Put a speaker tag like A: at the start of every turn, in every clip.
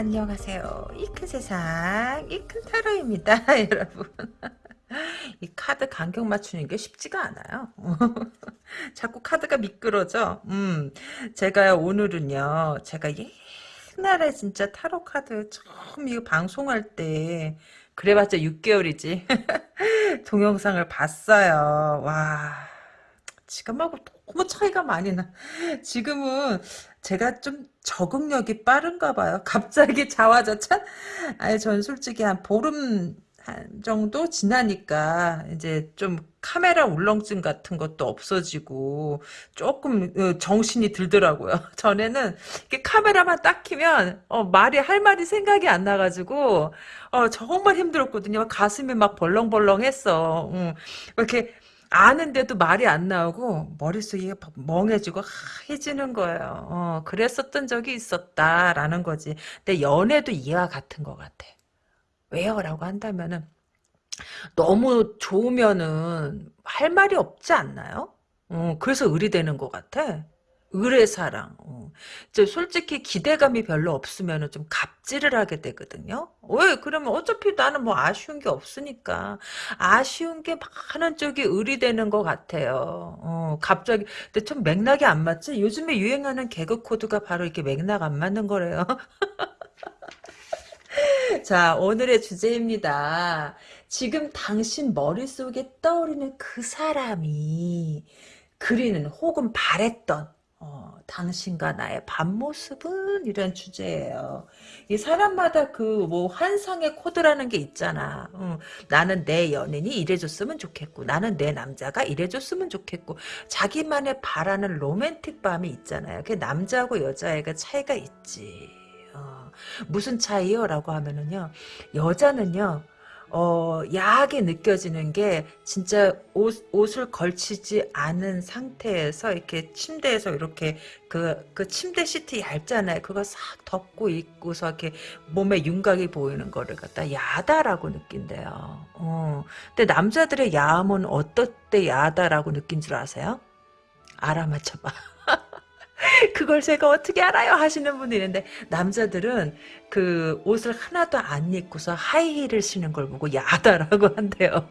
A: 안녕하세요. 이 큰 세상, 이 큰 타로입니다, 여러분. 이 카드 간격 맞추는 게 쉽지가 않아요. 자꾸 카드가 미끄러져. 음, 제가 오늘은요, 제가 옛날에 진짜 타로 카드 처음 이거 방송할 때, 그래봤자 6개월이지. 동영상을 봤어요. 와, 지금하고 너무 차이가 많이 나. 지금은 제가 좀 적응력이 빠른가 봐요. 갑자기 자화자찬? 아니, 전 솔직히 한 보름 한 정도 지나니까 이제 좀 카메라 울렁증 같은 것도 없어지고 조금 어, 정신이 들더라고요. 전에는 이렇게 카메라만 딱 키면 어, 말이 할 말이 생각이 안 나가지고 어, 정말 힘들었거든요. 가슴이 막 벌렁벌렁했어. 응. 이렇게 아는데도 말이 안 나오고 머릿속이 멍해지고 하얘지는 거예요. 어, 그랬었던 적이 있었다라는 거지. 근데 연애도 이와 같은 것 같아. 왜요? 라고 한다면은 너무 좋으면은 할 말이 없지 않나요? 어, 그래서 의리되는 것 같아. 의뢰사랑. 어. 솔직히 기대감이 별로 없으면 좀 갑질을 하게 되거든요. 왜? 그러면 어차피 나는 뭐 아쉬운 게 없으니까. 아쉬운 게 많은 쪽이 의리되는 것 같아요. 어, 갑자기. 근데 좀 맥락이 안 맞지? 요즘에 유행하는 개그 코드가 바로 이렇게 맥락 안 맞는 거래요. 자, 오늘의 주제입니다. 지금 당신 머릿속에 떠오르는 그 사람이 그리는 혹은 바랬던 어, 당신과 나의 밤모습은 이런 주제예요. 이 사람마다 그 뭐 환상의 코드라는 게 있잖아. 어, 나는 내 연인이 이래줬으면 좋겠고 나는 내 남자가 이래줬으면 좋겠고 자기만의 바라는 로맨틱 밤이 있잖아요. 그 남자하고 여자애가 차이가 있지. 어, 무슨 차이요? 라고 하면은요. 여자는요. 어, 야하게 느껴지는 게 진짜 옷, 옷을 걸치지 않은 상태에서 이렇게 침대에서 이렇게 그, 그 침대 시트 얇잖아요. 그거 싹 덮고 있고서 이렇게 몸에 윤곽이 보이는 거를 갖다 야다라고 느낀대요. 어. 근데 남자들의 야함은 어떨 때 야다라고 느낀 줄 아세요? 알아맞혀봐. 그걸 제가 어떻게 알아요? 하시는 분이 있는데 남자들은 그 옷을 하나도 안 입고서 하이힐을 신는 걸 보고 야다라고 한대요.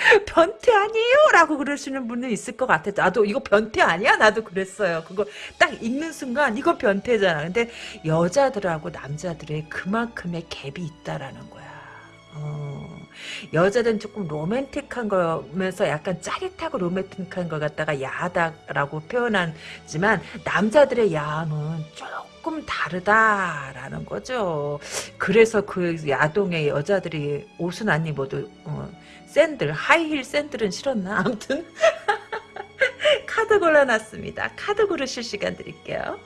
A: 변태 아니에요? 라고 그러시는 분은 있을 것 같아. 나도 이거 변태 아니야? 나도 그랬어요. 그거 딱 읽는 순간 이거 변태잖아. 근데 여자들하고 남자들의 그만큼의 갭이 있다라는 거야. 어. 여자는 조금 로맨틱한 거면서 약간 짜릿하고 로맨틱한 걸 갖다가 야하다라고 표현하지만 남자들의 야함은 조금 다르다라는 거죠. 그래서 그 야동의 여자들이 옷은 안 입어도 어, 샌들 하이힐 샌들은 싫었나 아무튼 카드 골라놨습니다. 카드 고르실 시간 드릴게요.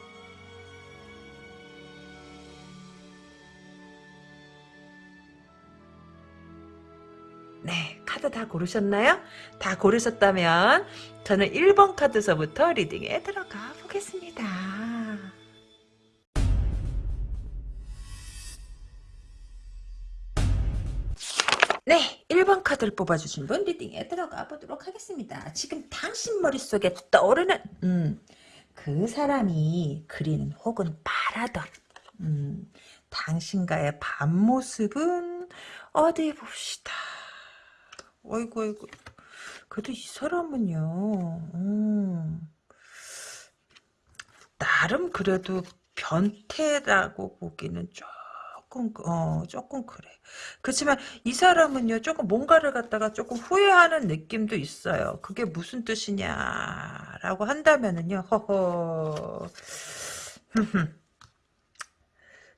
A: 네, 카드 다 고르셨나요? 다 고르셨다면 저는 1번 카드서부터 리딩에 들어가 보겠습니다. 네, 1번 카드를 뽑아주신 분 리딩에 들어가 보도록 하겠습니다. 지금 당신 머릿속에 떠오르는 음, 그 사람이 그리는 혹은 바라던 음, 당신과의 밤 모습은 어디 봅시다. 어이구 어이구. 그래도 이 사람은요 음, 나름 그래도 변태라고 보기는 조금 어 조금 그래. 그렇지만 이 사람은요 조금 뭔가를 갖다가 조금 후회하는 느낌도 있어요. 그게 무슨 뜻이냐라고 한다면은요 허허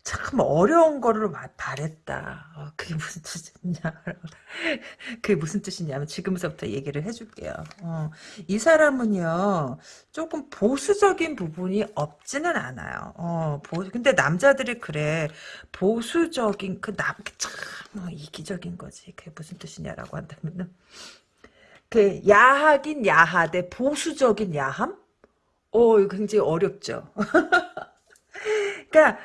A: 참 어려운 거를 바랬다. 어, 그게 무슨 뜻이냐? 그게 무슨 뜻이냐면 지금부터 얘기를 해줄게요. 어, 이 사람은요 조금 보수적인 부분이 없지는 않아요. 어, 보, 근데 남자들이 그래 보수적인 그남참 어, 이기적인 거지. 그게 무슨 뜻이냐라고 한다면은 그 야하긴 야하되 보수적인 야함? 어, 굉장히 어렵죠. 그러니까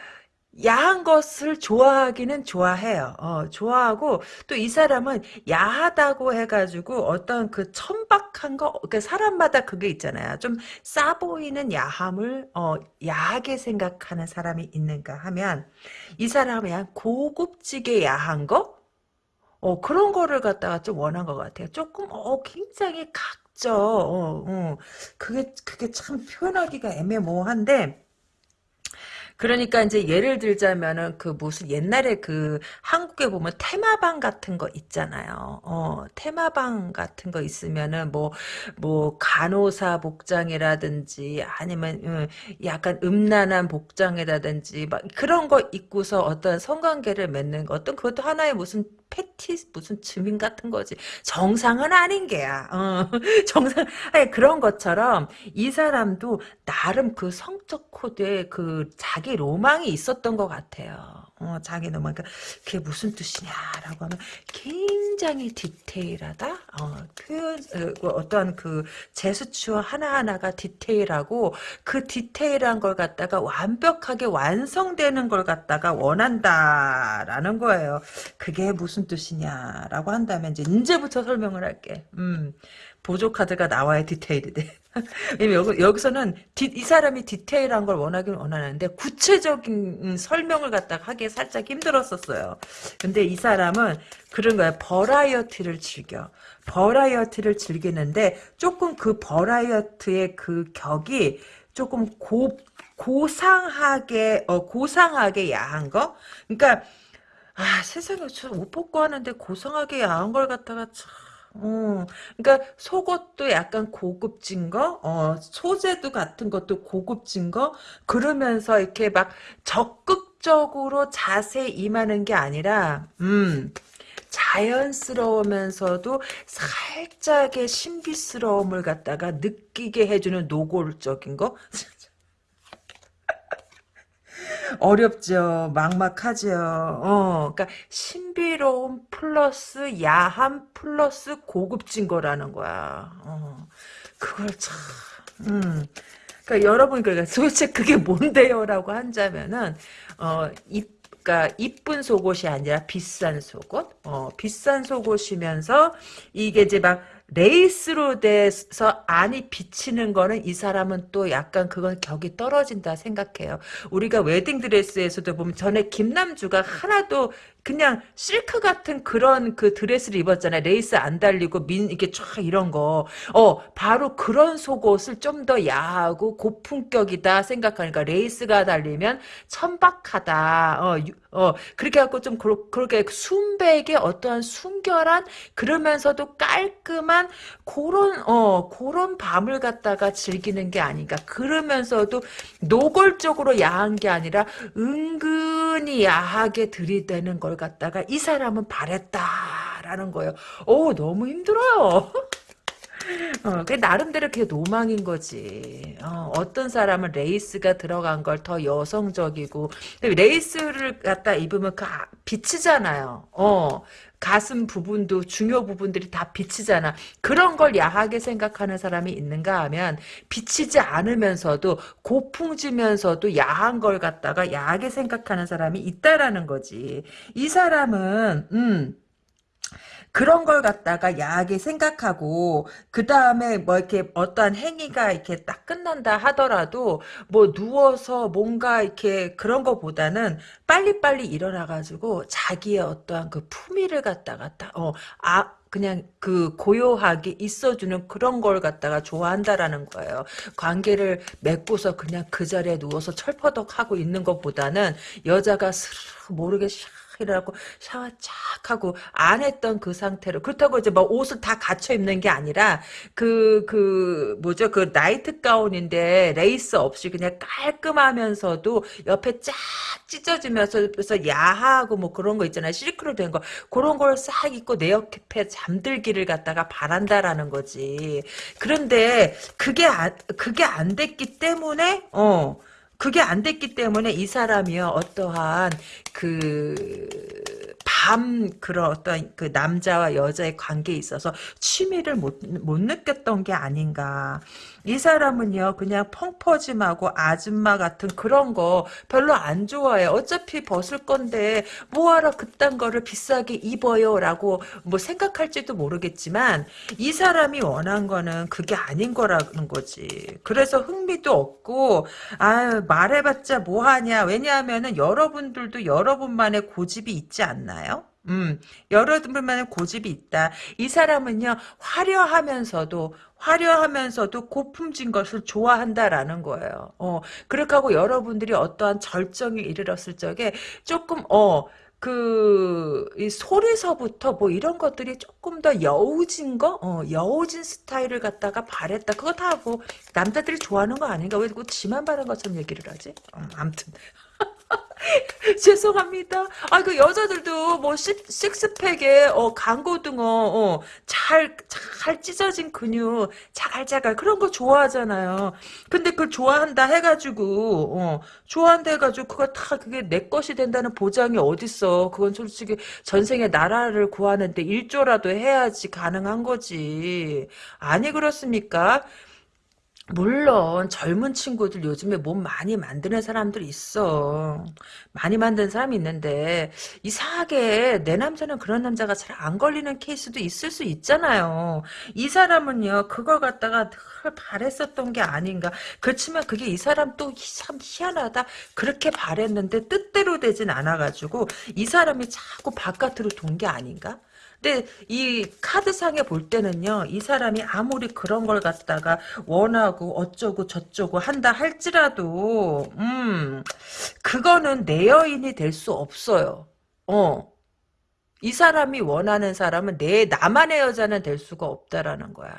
A: 야한 것을 좋아하기는 좋아해요. 어, 좋아하고 또 이 사람은 야하다고 해가지고 어떤 그 천박한 거, 그 사람마다 그게 있잖아요. 좀 싸 보이는 야함을 어, 야하게 생각하는 사람이 있는가 하면 이 사람은 고급지게 야한 거, 어, 그런 거를 갖다가 좀 원한 것 같아요. 조금 어, 굉장히 각져. 어, 어. 그게 그게 참 표현하기가 애매모호한데. 그러니까 이제 예를 들자면은 그 무슨 옛날에 그 한국에 보면 테마방 같은 거 있잖아요. 어, 테마방 같은 거 있으면은 뭐, 뭐 간호사 복장이라든지 아니면 음, 약간 음란한 복장이라든지 막 그런 거 입고서 어떤 성관계를 맺는 거 어떤 그것도 하나의 무슨 패티 무슨 증인 같은 거지. 정상은 아닌 게야. 어, 정상 아니 그런 것처럼 이 사람도 나름 그 성적 코드에 그 자기 로망이 있었던 것 같아요. 어, 자기 로망. 그러니까 그게 무슨 뜻이냐라고 하면 굉장히 디테일하다. 어, 표현 어, 어떤 그 제스처 하나하나가 디테일하고 그 디테일한 걸 갖다가 완벽하게 완성되는 걸 갖다가 원한다라는 거예요. 그게 무슨 뜻이냐라고 한다면 이제 이제부터 설명을 할게. 음. 보조 카드가 나와야 디테일이 돼. 여기, 여기서는 디, 이 사람이 디테일한 걸 원하긴 원하는데 구체적인 설명을 갖다가 하기 살짝 힘들었었어요. 근데 이 사람은 그런 거야. variety를 즐겨. variety를 즐기는데 조금 그 variety의 그 격이 조금 고 고상하게 어 고상하게 야한 거. 그러니까 아 세상에 저옷 벗고 하는데 고상하게 야한 걸 갖다가 참 어, 그러니까 속옷도 약간 고급진 거, 어, 소재도 같은 것도 고급진 거, 그러면서 이렇게 막 적극적으로 자세 임하는 게 아니라, 음, 자연스러우면서도 살짝의 신비스러움을 갖다가 느끼게 해주는 노골적인 거? 어렵죠. 막막하죠. 어, 그러니까 신비로움 플러스 야함 플러스 고급진 거라는 거야. 어, 그걸 참, 음. 그러니까 여러분 그러니까 도대체 그게 뭔데요라고 한자면은 어, 이 그러니까 이쁜 속옷이 아니라 비싼 속옷, 어, 비싼 속옷이면서 이게 이제 막 레이스로 돼서 안이 비치는 거는 이 사람은 또 약간 그건 격이 떨어진다 생각해요. 우리가 웨딩드레스에서도 보면 전에 김남주가 하나도 그냥 실크 같은 그런 그 드레스를 입었잖아요. 레이스 안 달리고 민 이게 쫙 이런 거. 어 바로 그런 속옷을 좀 더 야하고 고품격이다 생각하니까 레이스가 달리면 천박하다. 어, 유, 어 그렇게 갖고 좀 그러, 그렇게 순백의 어떠한 순결한 그러면서도 깔끔한 그런 어 그런 밤을 갖다가 즐기는 게 아닌가. 그러면서도 노골적으로 야한 게 아니라 은근히 야하게 들이대는 걸 갖다가 이 사람은 바랬다라는 거예요. 오 너무 힘들어요. 어, 그 나름대로 그게 로망인 거지. 어, 떤 사람은 레이스가 들어간 걸 더 여성적이고 레이스를 갖다 입으면 그 아, 비치잖아요. 어, 가슴 부분도 중요 부분들이 다 비치잖아. 그런 걸 야하게 생각하는 사람이 있는가 하면 비치지 않으면서도 고급지면서도 야한 걸 갖다가 야하게 생각하는 사람이 있다라는 거지. 이 사람은 음 그런 걸 갖다가 야하게 생각하고 그 다음에 뭐 이렇게 어떠한 행위가 이렇게 딱 끝난다 하더라도 뭐 누워서 뭔가 이렇게 그런 거보다는 빨리빨리 일어나가지고 자기의 어떠한 그 품위를 갖다가 어아 그냥 그 고요하게 있어주는 그런 걸 갖다가 좋아한다라는 거예요. 관계를 맺고서 그냥 그 자리에 누워서 철퍼덕 하고 있는 것보다는 여자가 모르게 샥 일어나고 샤워 쫙 하고 안 했던 그 상태로 그렇다고 이제 뭐 옷을 다 갖춰 입는 게 아니라 그그 그 뭐죠? 그 나이트 가운인데 레이스 없이 그냥 깔끔하면서도 옆에 쫙 찢어지면서 그래서 야하고 뭐 그런 거 있잖아요. 실크로 된 거. 그런 걸 싹 입고 내 옆에 잠들기를 갖다가 바란다라는 거지. 그런데 그게 안 그게 안 됐기 때문에 어 그게 안 됐기 때문에 이 사람이요 어떠한 그밤 그런 어떤 그 남자와 여자의 관계에 있어서 취미를 못, 못 느꼈던 게 아닌가. 이 사람은요 그냥 펑퍼짐하고 아줌마 같은 그런 거 별로 안 좋아해. 어차피 벗을 건데 뭐하러 그딴 거를 비싸게 입어요라고 뭐 생각할지도 모르겠지만 이 사람이 원한 거는 그게 아닌 거라는 거지. 그래서 흥미도 없고 아 말해봤자 뭐하냐. 왜냐하면은 여러분들도 여러분만의 고집이 있지 않나요? 음, 여러분만의 고집이 있다. 이 사람은요, 화려하면서도, 화려하면서도 고품진 것을 좋아한다라는 거예요. 어, 그렇게 하고 여러분들이 어떠한 절정에 이르렀을 적에 조금, 어, 그, 이 소리서부터 뭐 이런 것들이 조금 더 여우진 거? 어, 여우진 스타일을 갖다가 바랬다. 그거 다 뭐, 남자들이 좋아하는 거 아닌가? 왜그 지만 바른 것처럼 얘기를 하지? 어, 아무튼. 죄송합니다. 아, 그 여자들도 뭐 식, 식스 팩에 어, 강고등어 어, 잘, 잘 찢어진 근육 자갈자갈 그런 거 좋아하잖아요. 근데 그걸 좋아한다 해가지고 어, 좋아한다 해가지고 그거 다 그게 내 것이 된다는 보장이 어딨어. 그건 솔직히 전생에 나라를 구하는데 일조라도 해야지 가능한 거지. 아니 그렇습니까? 물론 젊은 친구들 요즘에 몸 많이 만드는 사람들 있어. 많이 만드는 사람이 있는데 이상하게 내 남자는 그런 남자가 잘 안 걸리는 케이스도 있을 수 있잖아요. 이 사람은요 그걸 갖다가 늘 바랬었던 게 아닌가. 그렇지만 그게 이 사람 또 참 희한하다. 그렇게 바랬는데 뜻대로 되진 않아가지고 이 사람이 자꾸 바깥으로 돈 게 아닌가? 근데 이 카드상에 볼 때는요. 이 사람이 아무리 그런 걸 갖다가 원하고 어쩌고 저쩌고 한다 할지라도 음 그거는 내 여인이 될 수 없어요. 어. 이 사람이 원하는 사람은 내 나만의 여자는 될 수가 없다라는 거야.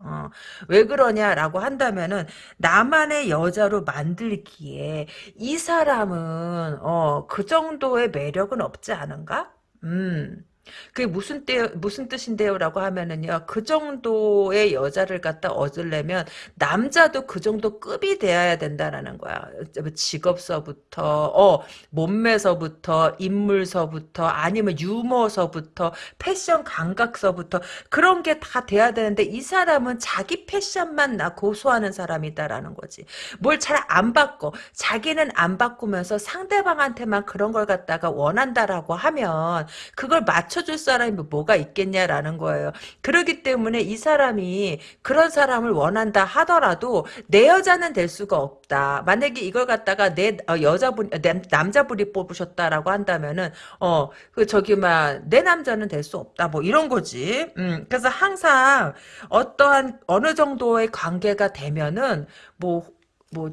A: 어, 왜 그러냐라고 한다면은 나만의 여자로 만들기에 이 사람은 어, 그 정도의 매력은 없지 않은가? 음. 그게 무슨 때 무슨 뜻인데요라고 하면은요. 그 정도의 여자를 갖다 얻으려면 남자도 그 정도 급이 돼야 된다라는 거야. 뭐 직업서부터 어 몸매서부터 인물서부터 아니면 유머서부터 패션 감각서부터 그런 게 다 돼야 되는데 이 사람은 자기 패션만 나 고소하는 사람이다라는 거지. 뭘 잘 안 바꿔. 자기는 안 바꾸면서 상대방한테만 그런 걸 갖다가 원한다라고 하면 그걸 맞춰 맞춰줄 사람이 뭐가 있겠냐라는 거예요. 그렇기 때문에 이 사람이 그런 사람을 원한다 하더라도 내 여자는 될 수가 없다. 만약에 이걸 갖다가 내 어, 여자분, 내 남자분이 뽑으셨다라고 한다면은 어 그 저기 막내 남자는 될 수 없다. 뭐 이런 거지. 음 그래서 항상 어떠한 어느 정도의 관계가 되면은 뭐뭐 뭐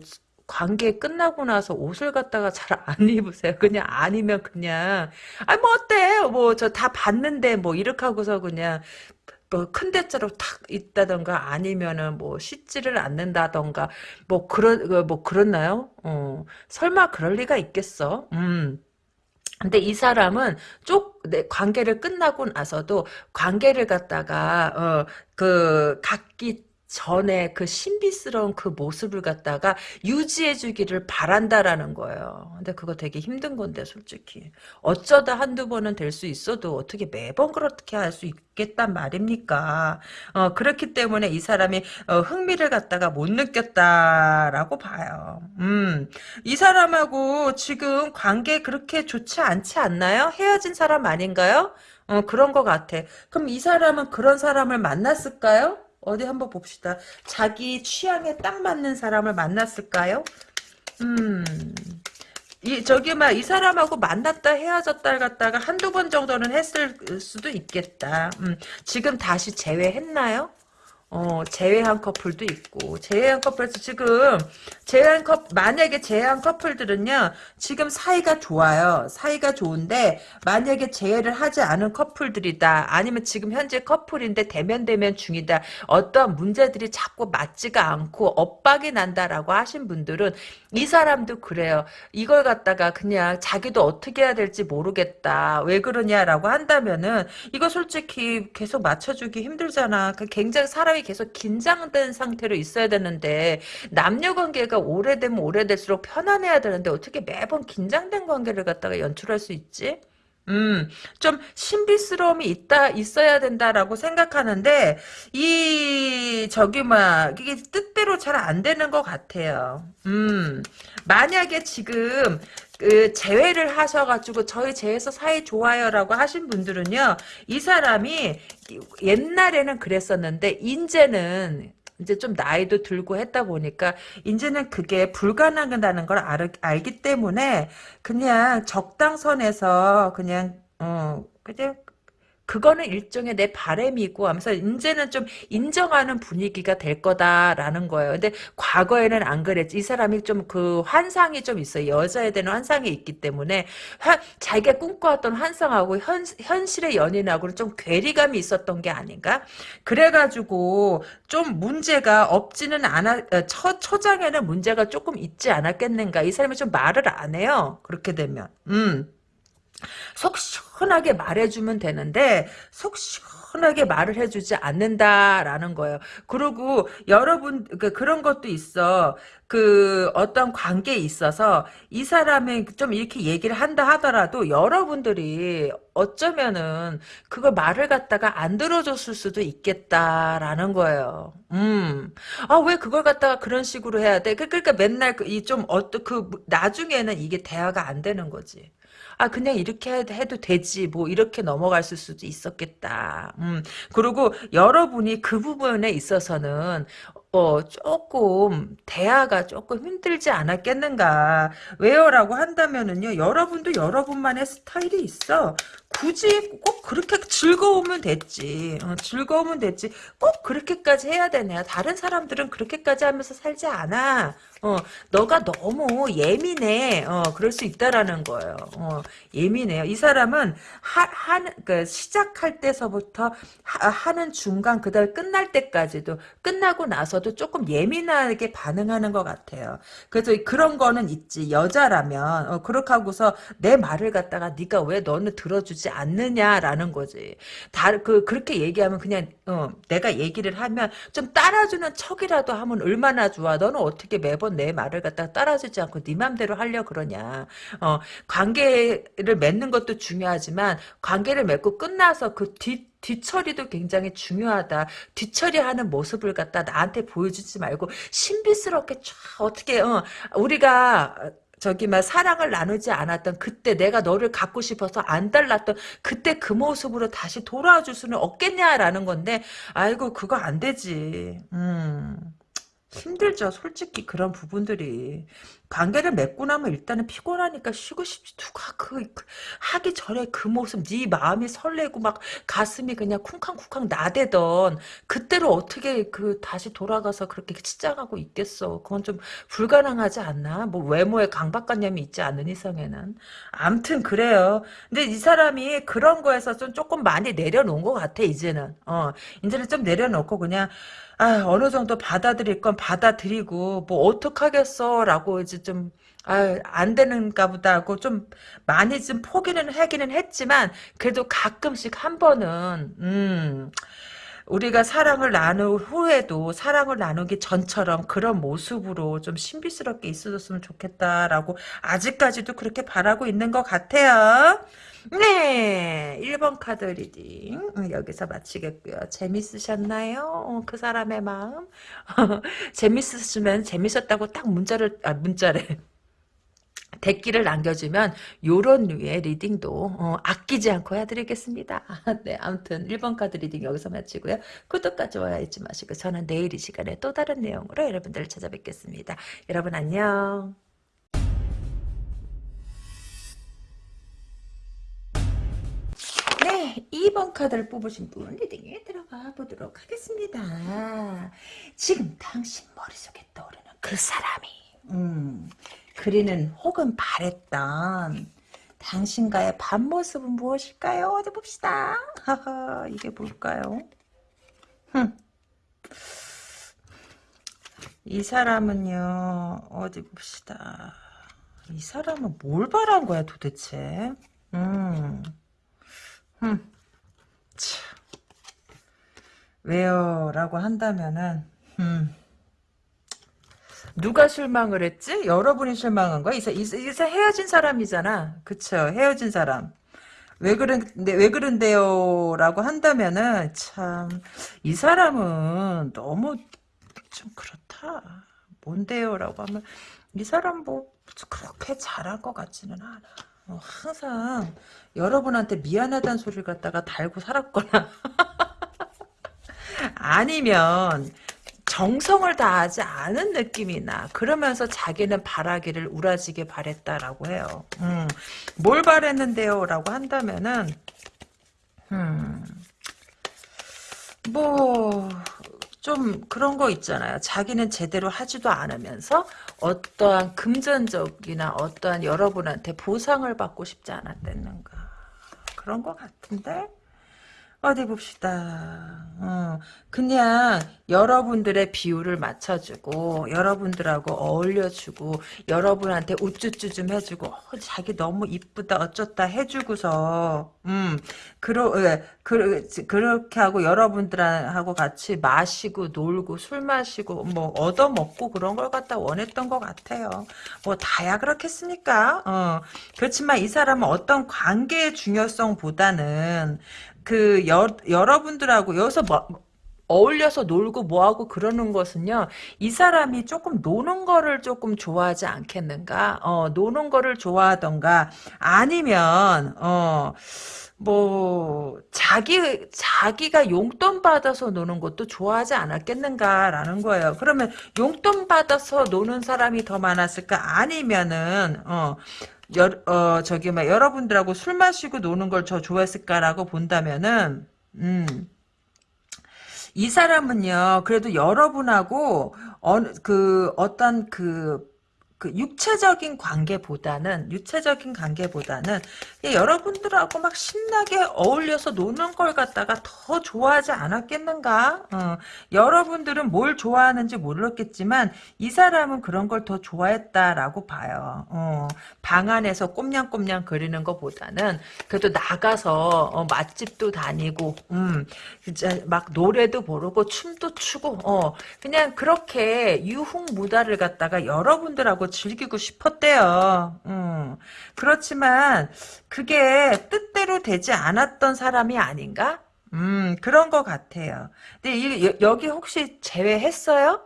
A: 관계 끝나고 나서 옷을 갖다가 잘 안 입으세요. 그냥 아니면 그냥 아뭐 어때? 뭐 저 다 봤는데 뭐 이렇게 하고서 그냥 뭐큰 대자로 탁 있다던가 아니면은 뭐 씻지를 않는다던가 뭐 그런 그뭐 그렇나요? 어 설마 그럴 리가 있겠어? 음. 근데 이 사람은 쪽, 내 관계를 끝나고 나서도 관계를 갖다가, 어, 그, 각기 전에 그 신비스러운 그 모습을 갖다가 유지해주기를 바란다라는 거예요. 근데 그거 되게 힘든 건데 솔직히 어쩌다 한두 번은 될 수 있어도 어떻게 매번 그렇게 할 수 있겠단 말입니까? 어, 그렇기 때문에 이 사람이 어, 흥미를 갖다가 못 느꼈다라고 봐요. 음, 이 사람하고 지금 관계 그렇게 좋지 않지 않나요? 헤어진 사람 아닌가요? 어, 그런 것 같아. 그럼 이 사람은 그런 사람을 만났을까요? 어디 한번 봅시다. 자기 취향에 딱 맞는 사람을 만났을까요? 음, 이 저기 막 이 사람하고 만났다 헤어졌다 갔다가 한두 번 정도는 했을 수도 있겠다. 음, 지금 다시 재회했나요? 어, 제외한 커플도 있고, 제외한 커플에서 지금, 제외한 커 만약에 제외한 커플들은요, 지금 사이가 좋아요. 사이가 좋은데, 만약에 제외를 하지 않은 커플들이다. 아니면 지금 현재 커플인데 대면 대면 중이다. 어떤 문제들이 자꾸 맞지가 않고 엇박이 난다라고 하신 분들은, 이 사람도 그래요. 이걸 갖다가 그냥 자기도 어떻게 해야 될지 모르겠다. 왜 그러냐라고 한다면은, 이거 솔직히 계속 맞춰주기 힘들잖아. 그 굉장히 사람이 계속 긴장된 상태로 있어야 되는데 남녀 관계가 오래되면 오래될수록 편안해야 되는데 어떻게 매번 긴장된 관계를 갖다가 연출할 수 있지? 음, 좀 신비스러움이 있다, 있어야 된다라고 생각하는데, 이, 저기, 막, 이게 뜻대로 잘 안 되는 것 같아요. 음, 만약에 지금, 그, 재회를 하셔가지고, 저희 재회에서 사이 좋아요라고 하신 분들은요, 이 사람이 옛날에는 그랬었는데, 이제는, 이제 좀 나이도 들고 했다 보니까 이제는 그게 불가능하다는 걸 알, 알기 때문에 그냥 적당선에서 그냥 어 그냥 그거는 일종의 내 바램이고 하면서 이제는 좀 인정하는 분위기가 될 거다라는 거예요. 근데 과거에는 안 그랬지. 이 사람이 좀 그 환상이 좀 있어요. 여자에 대한 환상이 있기 때문에 하, 자기가 꿈꿔왔던 환상하고 현, 현실의 연인하고는 좀 괴리감이 있었던 게 아닌가? 그래가지고 좀 문제가 없지는 않아 어, 초, 초장에는 문제가 조금 있지 않았겠는가? 이 사람이 좀 말을 안 해요. 그렇게 되면. 음. 속 시원하게 말해주면 되는데 속 시원하게 말을 해주지 않는다라는 거예요. 그리고 여러분 그 그런 것도 있어. 그 어떤 관계에 있어서 이 사람이 좀 이렇게 얘기를 한다 하더라도 여러분들이 어쩌면은 그걸 말을 갖다가 안 들어줬을 수도 있겠다라는 거예요. 음. 아, 왜 그걸 갖다가 그런 식으로 해야 돼? 그, 그러니까 맨날 이 좀 어떤 그 나중에는 이게 대화가 안 되는 거지. 아 그냥 이렇게 해도 되지 뭐 이렇게 넘어갈 수도 있었겠다. 음 그리고 여러분이 그 부분에 있어서는 어, 조금, 대화가 조금 힘들지 않았겠는가. 왜요 라고 한다면은요, 여러분도 여러분만의 스타일이 있어. 굳이 꼭 그렇게 즐거우면 됐지. 어, 즐거우면 됐지. 꼭 그렇게까지 해야 되냐. 다른 사람들은 그렇게까지 하면서 살지 않아. 어, 너가 너무 예민해. 어, 그럴 수 있다라는 거예요. 어, 예민해요. 이 사람은 하, 하는, 그, 시작할 때서부터 하, 는 중간, 그 다음에 끝날 때까지도, 끝나고 나서도 조금 예민하게 반응하는 것 같아요. 그래서 그런 거는 있지. 여자라면, 어, 그렇게 하고서 내 말을 갖다가 네가 왜 너는 들어주지 않느냐라는 거지. 다, 그, 그렇게 얘기하면 그냥, 어, 내가 얘기를 하면 좀 따라주는 척이라도 하면 얼마나 좋아. 너는 어떻게 매번 내 말을 갖다가 따라주지 않고 네 맘대로 하려 그러냐. 어, 관계를 맺는 것도 중요하지만 관계를 맺고 끝나서 그 뒤, 뒤처리도 굉장히 중요하다. 뒤처리하는 모습을 갖다 나한테 보여주지 말고 신비스럽게 쫙 어떻게 어, 우리가 저기 막 사랑을 나누지 않았던 그때 내가 너를 갖고 싶어서 안 달랐던 그때 그 모습으로 다시 돌아와 줄 수는 없겠냐라는 건데 아이고 그거 안 되지. 음. 힘들죠. 솔직히 그런 부분들이. 관계를 맺고 나면 일단은 피곤하니까 쉬고 싶지. 누가 그, 그 하기 전에 그 모습 네 마음이 설레고 막 가슴이 그냥 쿵쾅쿵쾅 나대던 그때로 어떻게 그 다시 돌아가서 그렇게 치장하고 있겠어. 그건 좀 불가능하지 않나? 뭐 외모에 강박관념이 있지 않는 이상에는. 암튼 그래요. 근데 이 사람이 그런 거에서 좀 조금 많이 내려놓은 것 같아 이제는. 어 이제는 좀 내려놓고 그냥 아, 어느 정도 받아들일 건 받아들이고, 뭐, 어떡하겠어, 라고 이제 좀, 아, 안 되는가 보다 하고 좀 많이 좀 포기는 하기는 했지만, 그래도 가끔씩 한 번은, 음, 우리가 사랑을 나눈 후에도 사랑을 나누기 전처럼 그런 모습으로 좀 신비스럽게 있어줬으면 좋겠다라고 아직까지도 그렇게 바라고 있는 것 같아요. 네, 1번 카드 reading 음, 여기서 마치겠고요. 재밌으셨나요? 어, 그 사람의 마음? 재밌으시면 재밌었다고 딱 문자를 아 문자래. 댓글을 남겨주면 요런 류의 reading도 어, 아끼지 않고 해드리겠습니다. 네, 아무튼 1번 카드 reading 여기서 마치고요. 구독과 좋아요 잊지 마시고 저는 내일 이 시간에 또 다른 내용으로 여러분들을 찾아뵙겠습니다. 여러분 안녕. 2번 카드를 뽑으신 분 reading에 들어가 보도록 하겠습니다. 지금 당신 머릿속에 떠오르는 그 사람이 음, 그리는 혹은 바랬던 당신과의 밤모습은 무엇일까요? 어디 봅시다. 하하, 이게 뭘까요? 흠. 이 사람은요, 어디 봅시다. 이 사람은 뭘 바란 거야 도대체? 음. 음. 왜요? 라고 한다면은, 음. 누가 실망을 했지? 여러분이 실망한 거야? 이사, 이사, 이사 헤어진 사람이잖아. 그쵸? 헤어진 사람. 왜 그런데 왜 그런데요라고 한다면은 참 이 사람은 너무 좀 그렇다. 뭔데요라고 하면 이 사람 뭐 그렇게 잘할 것 같지는 않아. 어, 항상 여러분한테 미안하다는 소리를 갖다가 달고 살았거나 아니면 정성을 다하지 않은 느낌이 나. 그러면서 자기는 바라기를 우라지게 바랬다라고 해요. 음, 뭘 바랬는데요? 라고 한다면은 음, 뭐, 좀 그런 거 있잖아요. 자기는 제대로 하지도 않으면서 어떠한 금전적이나 어떠한 여러분한테 보상을 받고 싶지 않았댔는가. 그런 거 같은데? 어디 봅시다. 어, 그냥 여러분들의 비율을 맞춰주고 여러분들하고 어울려주고 여러분한테 우쭈쭈 좀 해주고 어, 자기 너무 이쁘다 어쩌다 해주고서 음 그러 예, 그, 그렇게 하고 여러분들하고 같이 마시고 놀고 술 마시고 뭐 얻어 먹고 그런 걸 갖다 원했던 것 같아요. 뭐 다야 그렇겠습니까? 어 그렇지만 이 사람은 어떤 관계의 중요성보다는 그 여, 여러분들하고 여기서 뭐, 어울려서 놀고 뭐하고 그러는 것은요 이 사람이 조금 노는 거를 조금 좋아하지 않겠는가? 어 노는 거를 좋아하던가? 아니면 어 뭐 자기 자기가 용돈 받아서 노는 것도 좋아하지 않았겠는가라는 거예요. 그러면 용돈 받아서 노는 사람이 더 많았을까? 아니면은 어 여, 어, 저기, 막, 여러분들하고 술 마시고 노는 걸 저 좋아했을까라고 본다면은, 음, 이 사람은요, 그래도 여러분하고, 어느, 그, 어떤 그, 그 육체적인 관계보다는 육체적인 관계보다는 여러분들하고 막 신나게 어울려서 노는 걸 갖다가 더 좋아하지 않았겠는가? 어, 여러분들은 뭘 좋아하는지 모르겠지만 이 사람은 그런 걸 더 좋아했다라고 봐요. 어, 방 안에서 꼼냥꼼냥 거리는 것보다는 그래도 나가서 어, 맛집도 다니고, 음, 진짜 막 노래도 부르고 춤도 추고, 어, 그냥 그렇게 유흥 무다를 갖다가 여러분들하고 즐기고 싶었대요. 음. 그렇지만 그게 뜻대로 되지 않았던 사람이 아닌가? 음, 그런 것 같아요. 근데 이, 여기 혹시 제외했어요?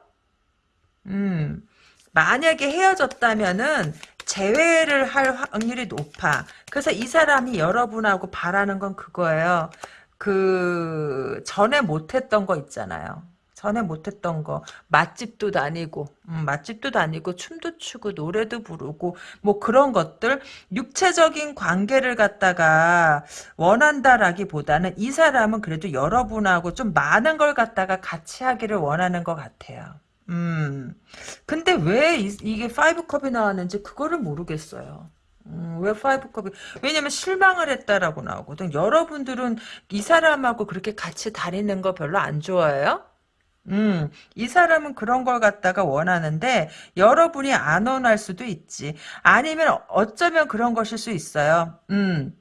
A: 음, 만약에 헤어졌다면은 재회를 할 확률이 높아. 그래서 이 사람이 여러분하고 바라는 건 그거예요. 그 전에 못했던 거 있잖아요. 전에 못했던 거 맛집도 다니고 음, 맛집도 다니고 춤도 추고 노래도 부르고 뭐 그런 것들 육체적인 관계를 갖다가 원한다라기보다는 이 사람은 그래도 여러분하고 좀 많은 걸 갖다가 같이 하기를 원하는 것 같아요. 음 근데 왜 이, 게 five cup이 나왔는지 그거를 모르겠어요. 음, 왜 five cup이? 왜냐면 실망을 했다라고 나오거든. 여러분들은 이 사람하고 그렇게 같이 다니는 거 별로 안 좋아해요? 음, 이 사람은 그런 걸 갖다가 원하는데 여러분이 안 원할 수도 있지. 아니면 어쩌면 그런 것일 수 있어요. 음,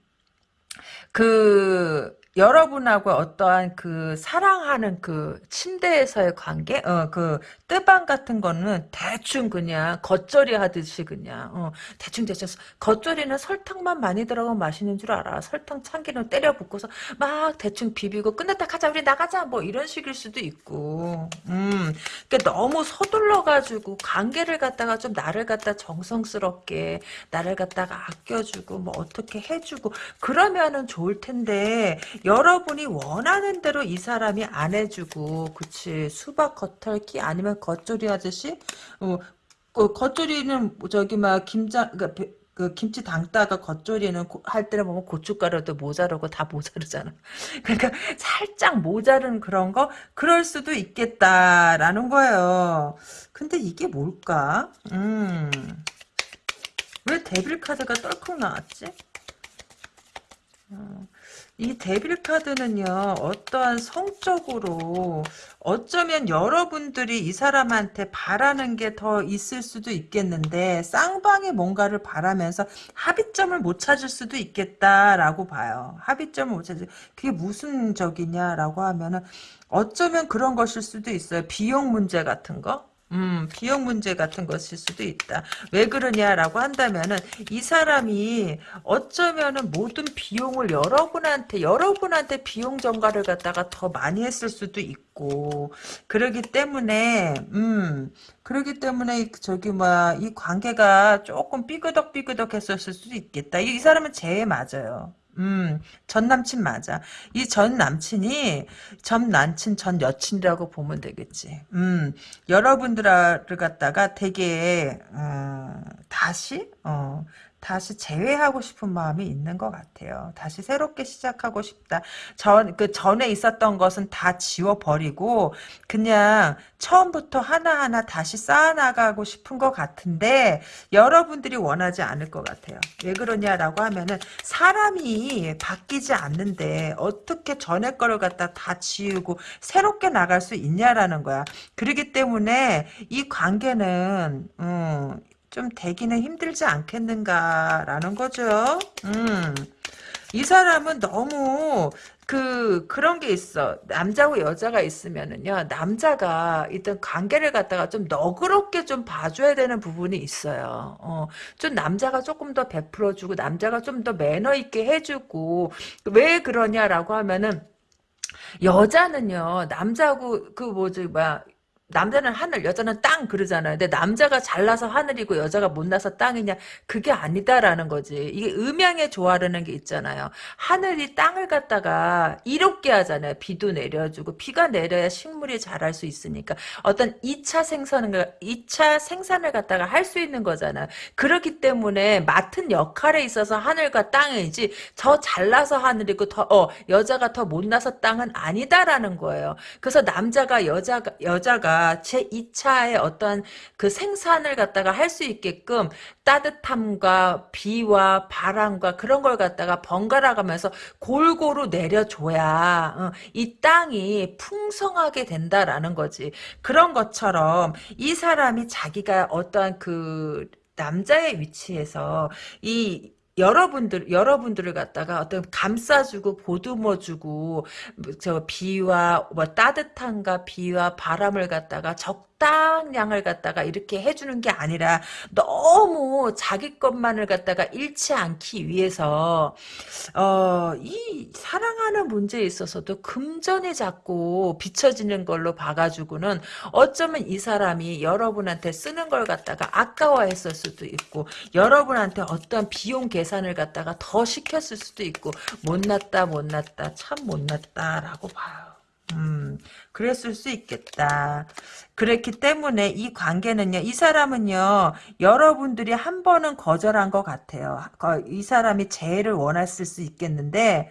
A: 그 여러분하고 어떠한 그 사랑하는 그 침대에서의 관계, 어, 그 뜨방 같은 거는 대충 그냥 겉절이 하듯이 그냥, 어, 대충 대충. 겉절이는 설탕만 많이 들어가면 맛있는 줄 알아. 설탕 참기름 때려 붓고서 막 대충 비비고 끝냈다 가자, 우리 나가자. 뭐 이런 식일 수도 있고, 음, 그러니까 너무 서둘러가지고 관계를 갖다가 좀 나를 갖다 정성스럽게 나를 갖다가 아껴주고 뭐 어떻게 해주고 그러면은 좋을 텐데 여러분이 원하는 대로 이 사람이 안 해주고 그치 수박 겉핥기 아니면 겉절이 하듯이 어, 그 겉절이는 저기 막 김장 그러니까 그 김치 담다가 겉절이는 할 때는 보면 고춧가루도 모자르고 다 모자르잖아. 그러니까 살짝 모자른 그런 거 그럴 수도 있겠다라는 거예요. 근데 이게 뭘까? 음. 왜 데빌 카드가 떨컥 나왔지? 어. 이 데빌 카드는요 어떠한 성적으로 어쩌면 여러분들이 이 사람한테 바라는 게 더 있을 수도 있겠는데 쌍방이 뭔가를 바라면서 합의점을 못 찾을 수도 있겠다라고 봐요. 합의점을 못 찾을 그게 무슨 적이냐라고 하면은 어쩌면 그런 것일 수도 있어요. 비용 문제 같은 거 음, 비용 문제 같은 것일 수도 있다. 왜 그러냐라고 한다면은 이 사람이 어쩌면은 모든 비용을 여러분한테 여러분한테 비용 전가를 갖다가 더 많이 했을 수도 있고 그러기 때문에 음 그러기 때문에 저기 뭐야 이 관계가 조금 삐그덕 삐그덕 했었을 수도 있겠다. 이, 이 사람은 제 맞아요. 음, 전 남친 맞아. 이 전 남친이 전 남친 전 여친이라고 보면 되겠지. 음, 여러분들을 갖다가 되게 어, 다시 어, 다시 재회하고 싶은 마음이 있는 것 같아요. 다시 새롭게 시작하고 싶다. 전, 그 전에 있었던 것은 다 지워버리고, 그냥 처음부터 하나하나 다시 쌓아나가고 싶은 것 같은데, 여러분들이 원하지 않을 것 같아요. 왜 그러냐라고 하면은, 사람이 바뀌지 않는데, 어떻게 전에 거를 갖다 다 지우고, 새롭게 나갈 수 있냐라는 거야. 그렇기 때문에, 이 관계는, 음, 좀 되기는 힘들지 않겠는가라는 거죠. 음. 이 사람은 너무 그 그런 게 있어. 남자고 여자가 있으면은요. 남자가 일단 관계를 갖다가 좀 너그럽게 좀 봐줘야 되는 부분이 있어요. 어, 좀 남자가 조금 더 베풀어주고 남자가 좀 더 매너 있게 해주고 왜 그러냐라고 하면은 여자는요 남자고 그 뭐지 뭐야 남자는 하늘, 여자는 땅 그러잖아요. 근데 남자가 잘나서 하늘이고 여자가 못나서 땅이냐? 그게 아니다라는 거지. 이게 음양의 조화라는 게 있잖아요. 하늘이 땅을 갖다가 이롭게 하잖아요. 비도 내려주고 비가 내려야 식물이 자랄 수 있으니까 어떤 2차 생산을 2차 생산을 갖다가 할 수 있는 거잖아요. 그렇기 때문에 맡은 역할에 있어서 하늘과 땅이지 더 잘나서 하늘이고 더 어, 여자가 더 못나서 땅은 아니다라는 거예요. 그래서 남자가 여자가 여자가 제 2차의 어떤 그 생산을 갖다가 할 수 있게끔 따뜻함과 비와 바람과 그런 걸 갖다가 번갈아 가면서 골고루 내려줘야 어, 이 땅이 풍성하게 된다라는 거지. 그런 것처럼 이 사람이 자기가 어떠한 그 남자의 위치에서 이 여러분들 여러분들을 갖다가 어떤 감싸주고 보듬어주고 저 비와 뭐 따뜻함과 비와 바람을 갖다가 적 적당량을 갖다가 이렇게 해주는 게 아니라 너무 자기 것만을 갖다가 잃지 않기 위해서 어, 이 사랑하는 문제에 있어서도 금전이 자꾸 비춰지는 걸로 봐가지고는 어쩌면 이 사람이 여러분한테 쓰는 걸 갖다가 아까워했을 수도 있고 여러분한테 어떤 비용 계산을 갖다가 더 시켰을 수도 있고 못났다 못났다 참 못났다라고 봐요. 음, 그랬을 수 있겠다. 그랬기 때문에 이 관계는요, 이 사람은요, 여러분들이 한 번은 거절한 것 같아요. 이 사람이 재해를 원했을 수 있겠는데,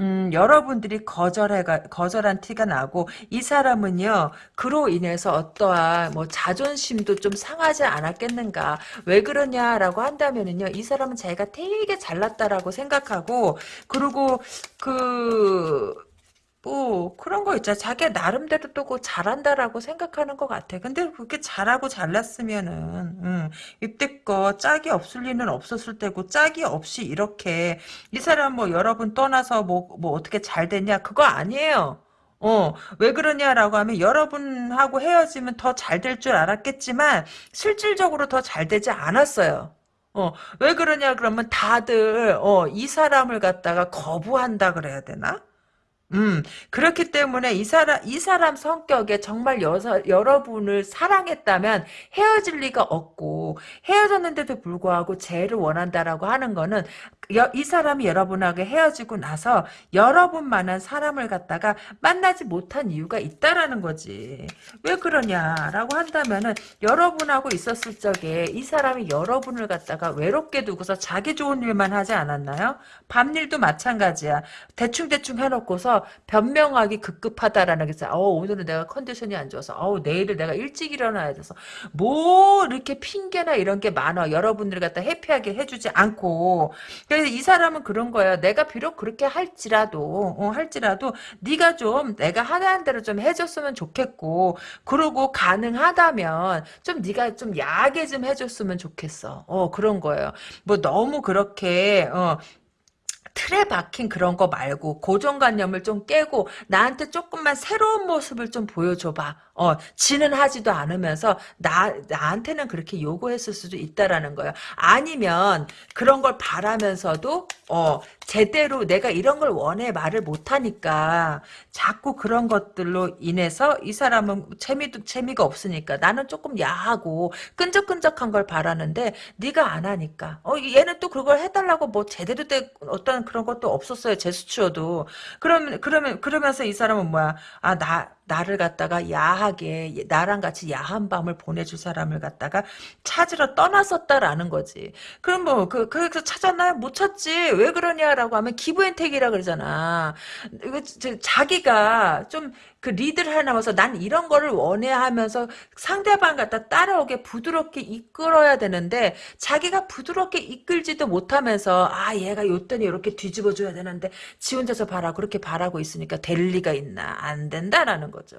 A: 음, 여러분들이 거절해 거절한 티가 나고, 이 사람은요, 그로 인해서 어떠한, 뭐, 자존심도 좀 상하지 않았겠는가. 왜 그러냐라고 한다면은요, 이 사람은 자기가 되게 잘났다라고 생각하고, 그리고, 그, 뭐 그런 거 있잖아. 자기 나름대로 또그 잘한다라고 생각하는 것 같아. 근데 그렇게 잘하고 잘났으면은 음, 이때껏 짝이 없을 리는 없었을 때고 짝이 없이 이렇게 이 사람 뭐 여러분 떠나서 뭐, 뭐 어떻게 잘 됐냐 그거 아니에요. 어, 왜 그러냐라고 하면 여러분하고 헤어지면 더 잘 될 줄 알았겠지만 실질적으로 더 잘 되지 않았어요. 어, 왜 그러냐 그러면 다들 어, 이 사람을 갖다가 거부한다 그래야 되나? 음, 그렇기 때문에 이 사람, 이 사람 성격에 정말 여서, 여러분을 사랑했다면 헤어질 리가 없고, 헤어졌는데도 불구하고 재를 원한다라고 하는 거는, 여, 이 사람이 여러분하고 헤어지고 나서 여러분만한 사람을 갖다가 만나지 못한 이유가 있다라는 거지. 왜 그러냐라고 한다면은, 여러분하고 있었을 적에 이 사람이 여러분을 갖다가 외롭게 두고서 자기 좋은 일만 하지 않았나요? 밤일도 마찬가지야. 대충대충 해놓고서 변명하기 급급하다라는 게 있어요. 어, 오늘은 내가 컨디션이 안 좋아서, 어, 내일은 내가 일찍 일어나야 돼서, 뭐, 이렇게 핑계나 이런 게 많아. 여러분들 갖다 해피하게 해주지 않고. 그래서 이 사람은 그런 거예요. 내가 비록 그렇게 할지라도, 어, 할지라도, 네가 좀, 내가 하는 대로 좀 해줬으면 좋겠고, 그러고 가능하다면, 좀 네가 좀 야하게 좀 해줬으면 좋겠어. 어, 그런 거예요. 뭐 너무 그렇게, 어, 틀에 박힌 그런 거 말고 고정관념을 좀 깨고 나한테 조금만 새로운 모습을 좀 보여줘봐. 어, 지는 하지도 않으면서 나 나한테는 그렇게 요구했을 수도 있다라는 거예요. 아니면 그런 걸 바라면서도 어 제대로 내가 이런 걸 원해 말을 못 하니까 자꾸 그런 것들로 인해서 이 사람은 재미도 재미가 없으니까 나는 조금 야하고 끈적끈적한 걸 바라는데 네가 안 하니까. 어 얘는 또 그걸 해달라고 뭐 제대로 된 어떤 그런 것도 없었어요. 제스처도. 그러면 그러면 그러면서 이 사람은 뭐야? 아나 나를 갖다가 야하게 나랑 같이 야한 밤을 보내줄 사람을 갖다가 찾으러 떠났었다라는 거지. 그럼 뭐 그 그래서 찾았나요? 못 찾지. 왜 그러냐라고 하면 기부앤택이라 그러잖아. 저- 자기가 좀 그 리드를 해나가서 난 이런 거를 원해 하면서 상대방 갖다 따라오게 부드럽게 이끌어야 되는데 자기가 부드럽게 이끌지도 못하면서 아 얘가 요때는 이렇게 뒤집어 줘야 되는데 지 혼자서 바라 그렇게 바라고 있으니까 될 리가 있나 안 된다라는 거죠.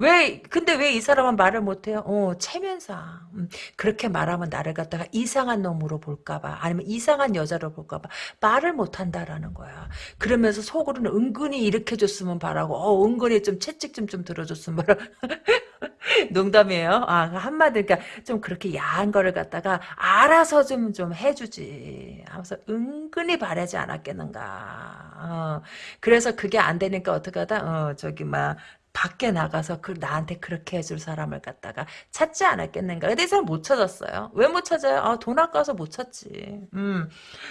A: 왜 근데 왜 이 사람은 말을 못해요? 어 체면상 음, 그렇게 말하면 나를 갖다가 이상한 놈으로 볼까봐 아니면 이상한 여자로 볼까봐 말을 못한다라는 거야. 그러면서 속으로는 은근히 이렇게 줬으면 바라고 어 은근히 좀 채찍 좀 좀 들어줬으면 농담이에요. 아, 한마디, 그러니까 좀 그렇게 야한 거를 갖다가 알아서 좀, 좀 해주지. 하면서 은근히 바라지 않았겠는가. 어, 그래서 그게 안 되니까 어떻게 하다, 어, 저기, 막, 밖에 나가서 그 나한테 그렇게 해줄 사람을 갖다가 찾지 않았겠는가. 근데 이 사람 못 찾았어요. 왜 못 찾아요? 아, 돈 아까워서 못 찾지. 음.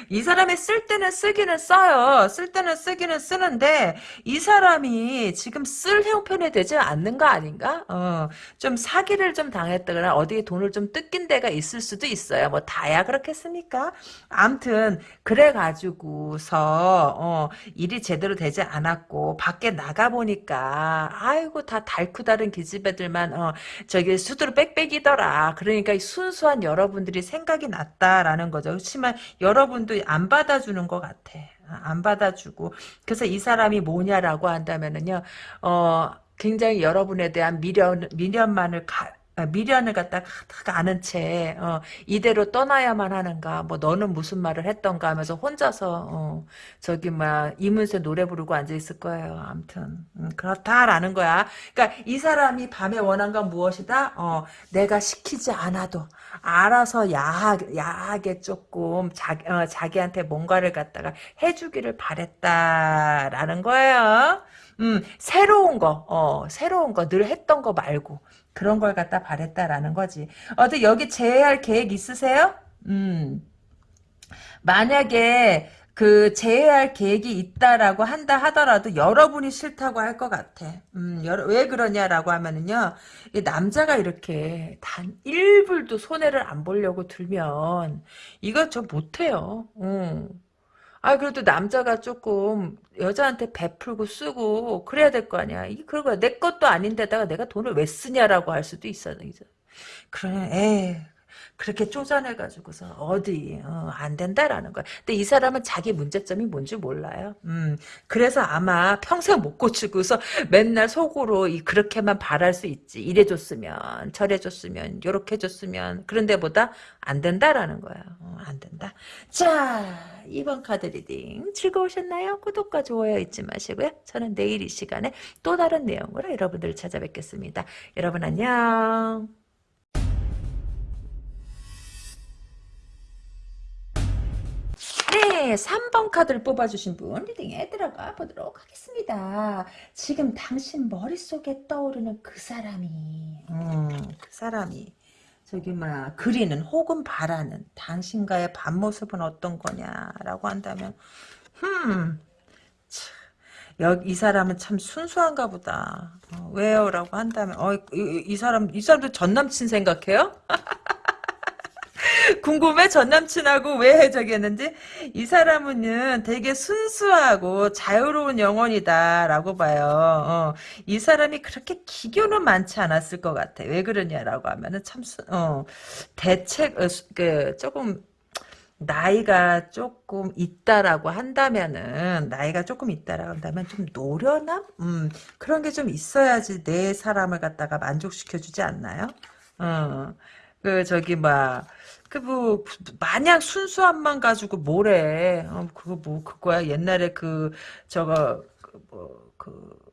A: 이 사람이 쓸 때는 쓰기는 써요. 쓸 때는 쓰기는 쓰는데 이 사람이 지금 쓸 형편이 되지 않는 거 아닌가? 어, 좀 사기를 좀 당했다거나 어디에 돈을 좀 뜯긴 데가 있을 수도 있어요. 뭐 다야 그렇겠습니까? 암튼 그래가지고서 어, 일이 제대로 되지 않았고 밖에 나가 보니까 아 이고 다 달쿠다른 기집애들만 어, 저기 수두로 빽빽이더라. 그러니까 이 순수한 여러분들이 생각이 났다라는 거죠. 그렇지만 여러분도 안 받아주는 것 같아. 안 받아주고 그래서 이 사람이 뭐냐라고 한다면은요 어 굉장히 여러분에 대한 미련 미련만을 가, 아, 미련을 갖다가 다 아는 채 어, 이대로 떠나야만 하는가? 뭐 너는 무슨 말을 했던가? 하면서 혼자서 어, 저기 막 이문세 노래 부르고 앉아 있을 거예요. 아무튼. 음, 그렇다라는 거야. 그러니까 이 사람이 밤에 원한 건 무엇이다? 어, 내가 시키지 않아도 알아서 야하, 야하게 조금 자, 어, 자기한테 뭔가를 갖다가 해주기를 바랬다라는 거예요. 음, 새로운 거, 어, 새로운 거, 늘 했던 거 말고, 그런 걸 갖다 바랬다라는 거지. 어때, 여기 제외할 계획 있으세요? 음, 만약에, 그, 제외할 계획이 있다라고 한다 하더라도 여러분이 싫다고 할 것 같아. 음, 여러, 왜 그러냐라고 하면은요, 이 남자가 이렇게 단 1불도 손해를 안 보려고 들면, 이거 저 못해요. 음. 아, 그래도 남자가 조금 여자한테 베풀고 쓰고 그래야 될 거 아니야. 이 그런 거야. 내 것도 아닌데다가 내가 돈을 왜 쓰냐라고 할 수도 있어. 이제. 그래, 에 그렇게 쪼잔해가지고서 어디 어, 안 된다라는 거야. 근데 이 사람은 자기 문제점이 뭔지 몰라요. 음, 그래서 아마 평생 못 고치고서 맨날 속으로 이 그렇게만 바랄 수 있지. 이래줬으면 저래줬으면 요렇게 해줬으면 그런 데보다 안 된다라는 거야. 어, 안 된다. 자, 이번 카드 reading 즐거우셨나요? 구독과 좋아요 잊지 마시고요. 저는 내일 이 시간에 또 다른 내용으로 여러분들을 찾아뵙겠습니다. 여러분 안녕. 네, 3번 카드를 뽑아주신 분 reading에 들어가 보도록 하겠습니다. 지금 당신 머릿속에 떠오르는 그 사람이, 음, 그 사람이, 저기, 막, 그리는 혹은 바라는 당신과의 밤모습은 어떤 거냐라고 한다면, 흠, 참, 여기 이 사람은 참 순수한가 보다. 어, 왜요? 라고 한다면, 어, 이, 이 사람, 이 사람도 전 남친 생각해요? 궁금해? 전 남친하고 왜 해적했는지? 이 사람은 되게 순수하고 자유로운 영혼이다라고 봐요. 어, 이 사람이 그렇게 기교는 많지 않았을 것 같아. 왜 그러냐라고 하면은 참, 수, 어, 대책, 어, 수- 그, 조금, 나이가 조금 있다라고 한다면은, 나이가 조금 있다라고 한다면 좀 노련함? 음, 그런 게 좀 있어야지 내 사람을 갖다가 만족시켜 주지 않나요? 어. 그 저기 막 그뭐 마냥 순수함만 가지고 뭐래. 어, 그거 뭐 그거야. 옛날에 그 저거 그뭐그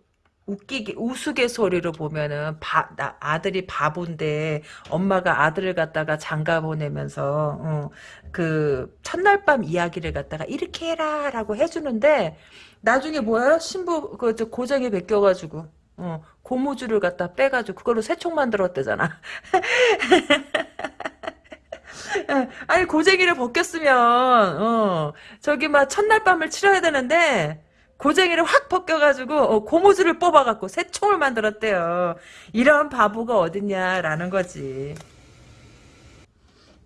A: 웃기게 우스갯소리로 보면은 바, 나, 아들이 바본데 엄마가 아들을 갖다가 장가 보내면서 어, 그 첫날 밤 이야기를 갖다가 이렇게 해라라고 해주는데 나중에 뭐야 신부 그 고정에 베껴가지고 어, 고무줄을 갖다 빼가지고 그걸로 새총 만들었대잖아. 아니 고쟁이를 벗겼으면 어, 저기 막 첫날 밤을 치러야 되는데 고쟁이를 확 벗겨가지고 어, 고무줄을 뽑아갖고 새 총을 만들었대요. 이런 바보가 어딨냐라는 거지.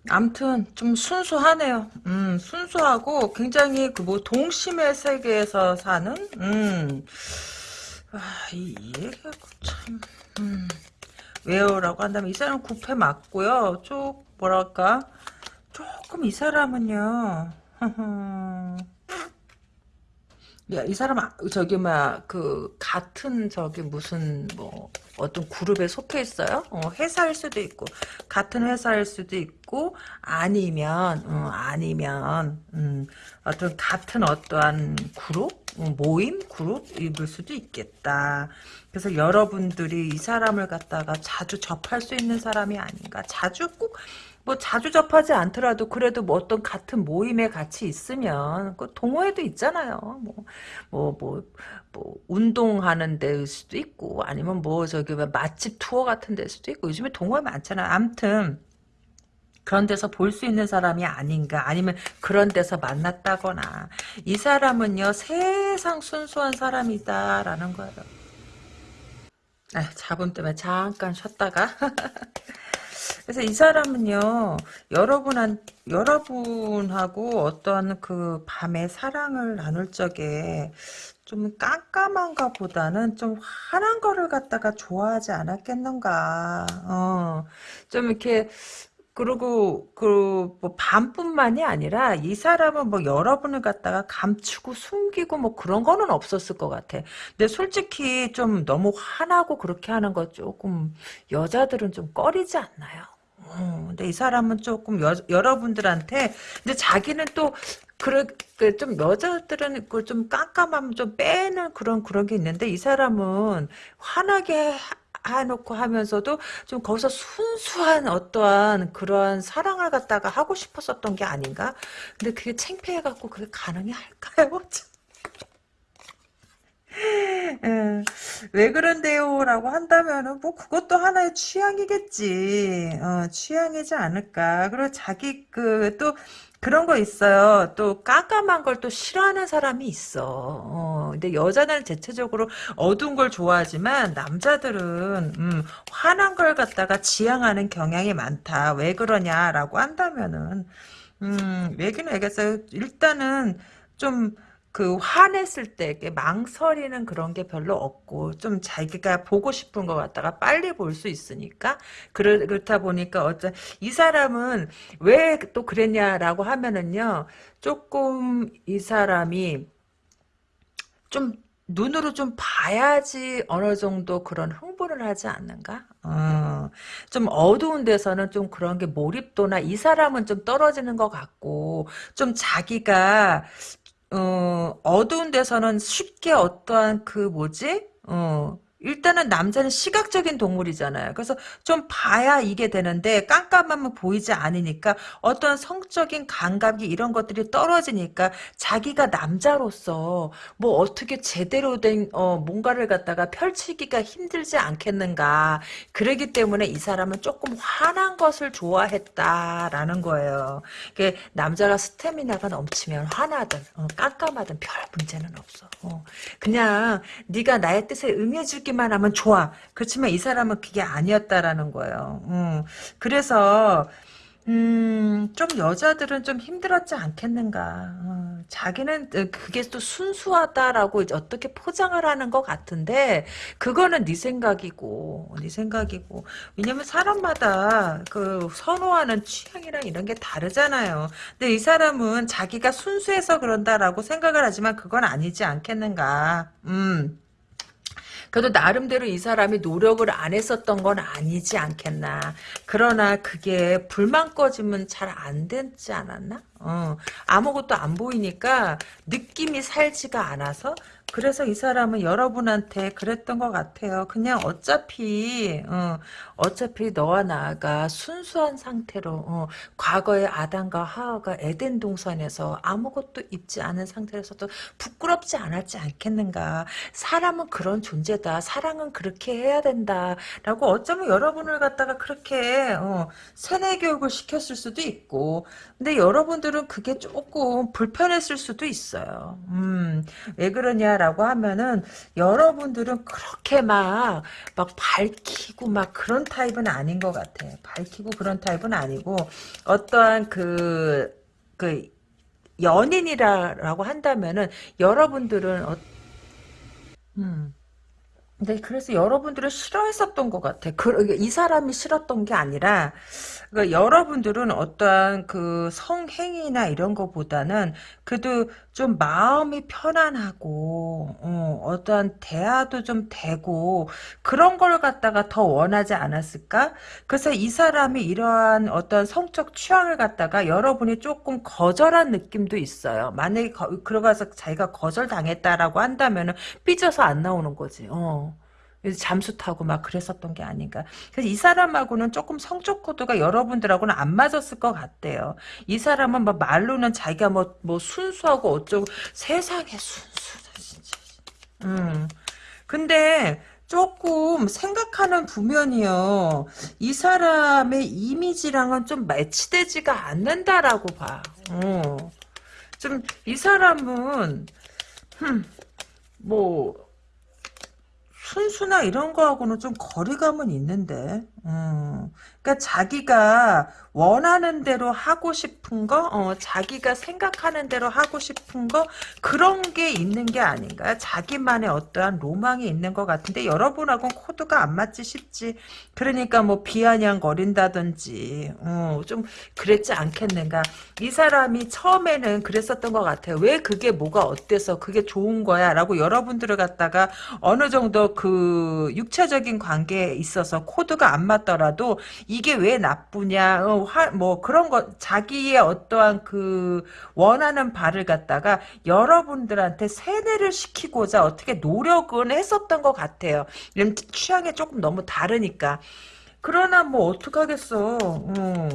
A: 암튼 좀 순수하네요. 음, 순수하고 굉장히 그 뭐 동심의 세계에서 사는 음. 아, 이, 이 얘기가 참 음. 왜요라고 한다면 이 사람 구패 맞고요. 쭉 뭐랄까 조금 이 사람은요. 야, 이 사람, 아, 저기, 막, 그, 같은, 저기, 무슨, 뭐, 어떤 그룹에 속해 있어요? 어, 회사일 수도 있고, 같은 회사일 수도 있고, 아니면, 어, 아니면, 음, 어떤, 같은 어떠한 그룹? 어, 모임? 그룹일 수도 있겠다. 그래서 여러분들이 이 사람을 갖다가 자주 접할 수 있는 사람이 아닌가. 자주 꼭, 뭐 자주 접하지 않더라도 그래도 뭐 어떤 같은 모임에 같이 있으면 그 동호회도 있잖아요. 뭐 뭐 뭐 뭐 운동하는 데일 수도 있고 아니면 뭐 저기 뭐 맛집 투어 같은 데일 수도 있고 요즘에 동호회 많잖아요. 암튼 그런 데서 볼 수 있는 사람이 아닌가 아니면 그런 데서 만났다거나 이 사람은요 세상 순수한 사람이다라는 거예요. 아, 자본 때문에 잠깐 쉬었다가 그래서 이 사람은요, 여러분한, 여러분하고 어떠한 그 밤에 사랑을 나눌 적에 좀 깜깜한가 보다는 좀 환한 거를 갖다가 좋아하지 않았겠는가. 어, 좀 이렇게, 그리고 그뭐 밤뿐만이 아니라 이 사람은 뭐 여러분을 갖다가 감추고 숨기고 뭐 그런 거는 없었을 것 같아. 근데 솔직히 좀 너무 화나고 그렇게 하는 거 조금 여자들은 좀 꺼리지 않나요? 어, 근데 이 사람은 조금 여, 여러분들한테 근데 자기는 또 그래 좀 여자들은 그좀 깜깜하면 좀 빼는 그런 그런 게 있는데 이 사람은 환하게 해놓고 하면서도 좀 거기서 순수한 어떠한 그러한 사랑을 갖다가 하고 싶었었던 게 아닌가? 근데 그게 창피해갖고 그게 가능이 할까요? 음, 왜 그런데요? 라고 한다면은, 뭐, 그것도 하나의 취향이겠지. 어, 취향이지 않을까. 그리고 자기, 그, 또, 그런 거 있어요. 또, 깜깜한 걸 또 싫어하는 사람이 있어. 어, 근데 여자는 대체적으로 어두운 걸 좋아하지만, 남자들은, 음, 환한 걸 갖다가 지향하는 경향이 많다. 왜 그러냐라고 한다면은, 음, 얘기는 알겠어요. 일단은, 좀, 그 화냈을 때 망설이는 그런 게 별로 없고 좀 자기가 보고 싶은 것 같다가 빨리 볼 수 있으니까 그렇다 보니까 어쩌 이 사람은 왜 또 그랬냐라고 하면은요 조금 이 사람이 좀 눈으로 좀 봐야지 어느 정도 그런 흥분을 하지 않는가? 어, 좀 어두운 데서는 좀 그런 게 몰입도나 이 사람은 좀 떨어지는 것 같고 좀 자기가 어, 어두운 데서는 쉽게 어떠한 그 뭐지? 어, 일단은 남자는 시각적인 동물이잖아요. 그래서 좀 봐야 이게 되는데 깜깜하면 보이지 않으니까 어떤 성적인 감각이 이런 것들이 떨어지니까 자기가 남자로서 뭐 어떻게 제대로 된 어, 뭔가를 갖다가 펼치기가 힘들지 않겠는가. 그러기 때문에 이 사람은 조금 화난 것을 좋아했다라는 거예요. 남자가 스태미나가 넘치면 화나든 어, 깜깜하든 별 문제는 없어. 어, 그냥 네가 나의 뜻에 응해주기 듣기만 하면 좋아. 그렇지만 이 사람은 그게 아니었다라는 거예요. 음, 그래서 음, 좀 여자들은 좀 힘들었지 않겠는가. 어, 자기는 어, 그게 또 순수하다라고 어떻게 포장을 하는 것 같은데 그거는 네 생각이고 네 생각이고 왜냐면 사람마다 그 선호하는 취향이랑 이런 게 다르잖아요. 근데 이 사람은 자기가 순수해서 그런다라고 생각을 하지만 그건 아니지 않겠는가. 음. 그래도 나름대로 이 사람이 노력을 안 했었던 건 아니지 않겠나. 그러나 그게 불만 꺼지면 잘안 되지 않았나? 어, 아무것도 안 보이니까 느낌이 살지가 않아서 그래서 이 사람은 여러분한테 그랬던 것 같아요. 그냥 어차피 어, 어차피 너와 나가 순수한 상태로 어, 과거의 아담과 하와가 에덴 동산에서 아무것도 입지 않은 상태에서도 부끄럽지 않았지 않겠는가. 사람은 그런 존재다. 사랑은 그렇게 해야 된다. 라고 어쩌면 여러분을 갖다가 그렇게 어, 세뇌 교육을 시켰을 수도 있고 근데 여러분들은 그게 조금 불편했을 수도 있어요. 음, 왜 그러냐 라고 하면은 여러분들은 그렇게 막, 막 밝히고 막 그런 타입은 아닌 것 같아. 밝히고 그런 타입은 아니고 어떠한 그, 그, 연인이라고 한다면은 여러분들은 어, 음, 네, 그래서 여러분들은 싫어했었던 것 같아. 그, 이 사람이 싫었던 게 아니라, 그 여러분들은 어떠한 그 성행위나 이런 거보다는 그래도 좀 마음이 편안하고, 어, 떠한 대화도 좀 되고, 그런 걸 갖다가 더 원하지 않았을까? 그래서 이 사람이 이러한 어떤 성적 취향을 갖다가 여러분이 조금 거절한 느낌도 있어요. 만약에 거, 들어가서 자기가 거절당했다라고 한다면은 삐져서 안 나오는 거지. 어. 잠수 타고 막 그랬었던 게 아닌가. 그래서 이 사람하고는 조금 성적 코드가 여러분들하고는 안 맞았을 것 같대요. 이 사람은 뭐 말로는 자기가 뭐, 뭐 순수하고 어쩌고 세상에 순수다 진짜. 음. 근데 조금 생각하는 부면이요. 이 사람의 이미지랑은 좀 매치되지가 않는다라고 봐. 어. 좀 이 사람은 흠, 뭐 순수나 이런 거하고는 좀 거리감은 있는데, 음. 그러니까 자기가 원하는 대로 하고 싶은 거, 어, 자기가 생각하는 대로 하고 싶은 거 그런 게 있는 게 아닌가. 자기만의 어떠한 로망이 있는 것 같은데 여러분하고는 코드가 안 맞지 싶지. 그러니까 뭐 비아냥거린다든지, 어, 좀 그랬지 않겠는가. 이 사람이 처음에는 그랬었던 것 같아요. 왜 그게 뭐가 어때서 그게 좋은 거야라고 여러분들을 갖다가 어느 정도 그 육체적인 관계에 있어서 코드가 안 맞더라도 이게 왜 나쁘냐, 어, 화, 뭐 그런 거 자기의 어떠한 그 원하는 바를 갖다가 여러분들한테 세뇌를 시키고자 어떻게 노력은 했었던 것 같아요. 취향이 조금 너무 다르니까. 그러나 뭐 어떡하겠어. 어.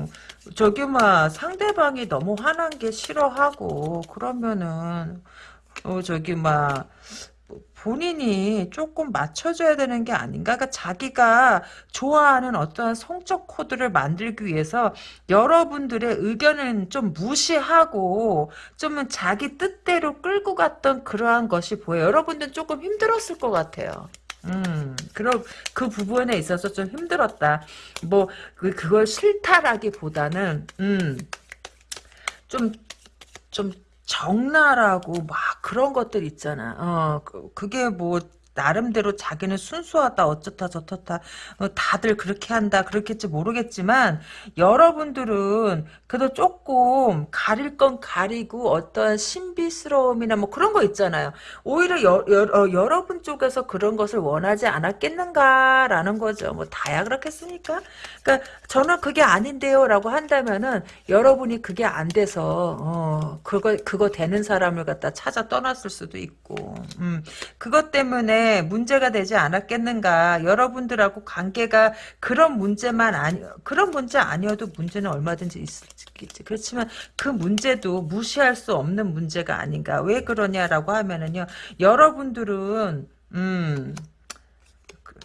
A: 저기 막 상대방이 너무 화난 게 싫어하고 그러면은 어 저기 막 본인이 조금 맞춰줘야 되는 게 아닌가? 그러니까 자기가 좋아하는 어떠한 성적 코드를 만들기 위해서 여러분들의 의견은 좀 무시하고 좀 자기 뜻대로 끌고 갔던 그러한 것이 보여요. 여러분들은 조금 힘들었을 것 같아요. 음, 그럼 그 부분에 있어서 좀 힘들었다. 뭐, 그, 그걸 싫다라기보다는, 음, 좀, 좀 적나라고 막 그런 것들 있잖아. 어, 그, 그게 뭐 나름대로 자기는 순수하다 어쩌다 저쩌다 어, 다들 그렇게 한다 그렇겠지 모르겠지만 여러분들은 그래도 조금 가릴 건 가리고 어떤 신비스러움이나 뭐 그런 거 있잖아요. 오히려 여, 여, 어, 여러분 쪽에서 그런 것을 원하지 않았겠는가라는 거죠. 뭐 다야 그렇겠습니까? 그러니까 저는 그게 아닌데요 라고 한다면은 여러분이 그게 안 돼서 어, 그거 그거 되는 사람을 갖다 찾아 떠났을 수도 있고 음, 그것 때문에 문제가 되지 않았겠는가. 여러분들하고 관계가 그런 문제만 아니 그런 문제 아니어도 문제는 얼마든지 있겠지. 그렇지만 그 문제도 무시할 수 없는 문제가 아닌가. 왜 그러냐라고 하면은요. 여러분들은 음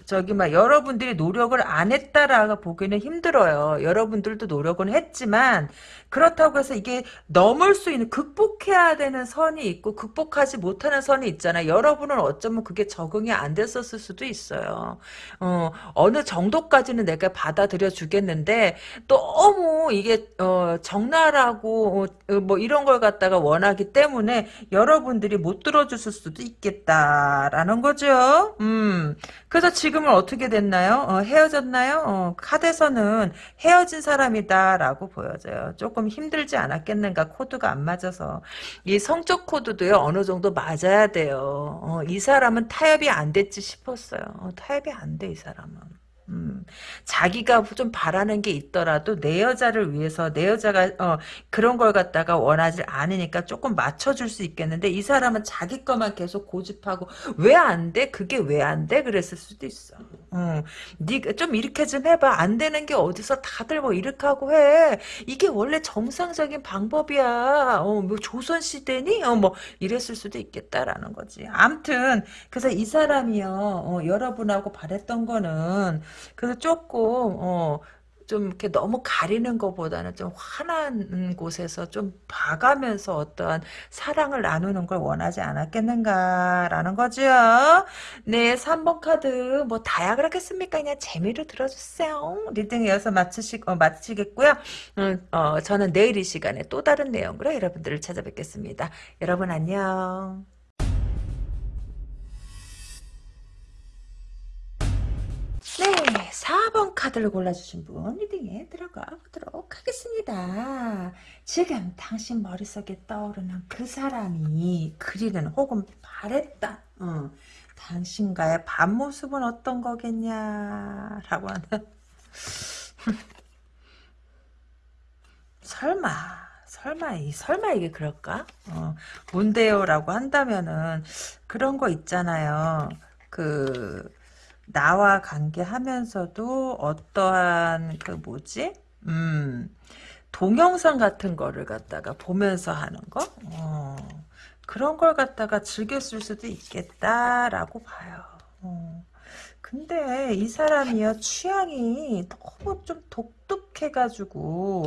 A: 저기 막 여러분들이 노력을 안 했다라고 보기는 힘들어요. 여러분들도 노력은 했지만 그렇다고 해서 이게 넘을 수 있는 극복해야 되는 선이 있고 극복하지 못하는 선이 있잖아요. 여러분은 어쩌면 그게 적응이 안 됐었을 수도 있어요. 어, 어느 정도까지는 내가 받아들여 주겠는데 너무 이게 어, 적나라하고 어, 뭐 이런 걸 갖다가 원하기 때문에 여러분들이 못 들어줬을 수도 있겠다라는 거죠. 음. 그래서 지금 지금은 어떻게 됐나요? 어, 헤어졌나요? 어, 카드에서는 헤어진 사람이다라고 보여져요. 조금 힘들지 않았겠는가 코드가 안 맞아서 이 성적 코드도요 어느 정도 맞아야 돼요. 어, 이 사람은 타협이 안 됐지 싶었어요. 어, 타협이 안 돼 이 사람은. 음, 자기가 좀 바라는 게 있더라도 내 여자를 위해서 내 여자가 어, 그런 걸 갖다가 원하지 않으니까 조금 맞춰줄 수 있겠는데 이 사람은 자기 것만 계속 고집하고 왜 안 돼? 그게 왜 안 돼? 그랬을 수도 있어. 어, 네가 좀 이렇게 좀 해봐. 안 되는 게 어디서 다들 뭐 이렇게 하고 해. 이게 원래 정상적인 방법이야. 어, 뭐 조선 시대니? 어, 뭐 이랬을 수도 있겠다라는 거지. 암튼 그래서 이 사람이요. 어, 여러분하고 바랬던 거는 그래서 조금 어, 좀 이렇게 너무 가리는 것보다는 좀 환한 곳에서 좀 봐가면서 어떠한 사랑을 나누는 걸 원하지 않았겠는가라는 거죠. 네, 3번 카드 뭐 다야 그렇겠습니까? 그냥 재미로 들어주세요. reading 이어서 마치시, 어, 마치겠고요. 음, 어, 저는 내일 이 시간에 또 다른 내용으로 여러분들을 찾아뵙겠습니다. 여러분 안녕. 네, 4번 카드를 골라주신 분 리딩에 들어가 보도록 하겠습니다. 지금 당신 머릿속에 떠오르는 그 사람이 그리는 혹은 바랬던 어, 당신과의 반모습은 어떤 거겠냐 라고 하는 설마 설마 이 설마 이게 그럴까? 어, 뭔데요 라고 한다면은 그런 거 있잖아요. 그 나와 관계하면서도 어떠한 그 뭐지? 음, 동영상 같은 거를 갖다가 보면서 하는 거? 어, 그런 걸 갖다가 즐겼을 수도 있겠다라고 봐요. 어. 근데 이 사람이요 취향이 너무 좀 독특해가지고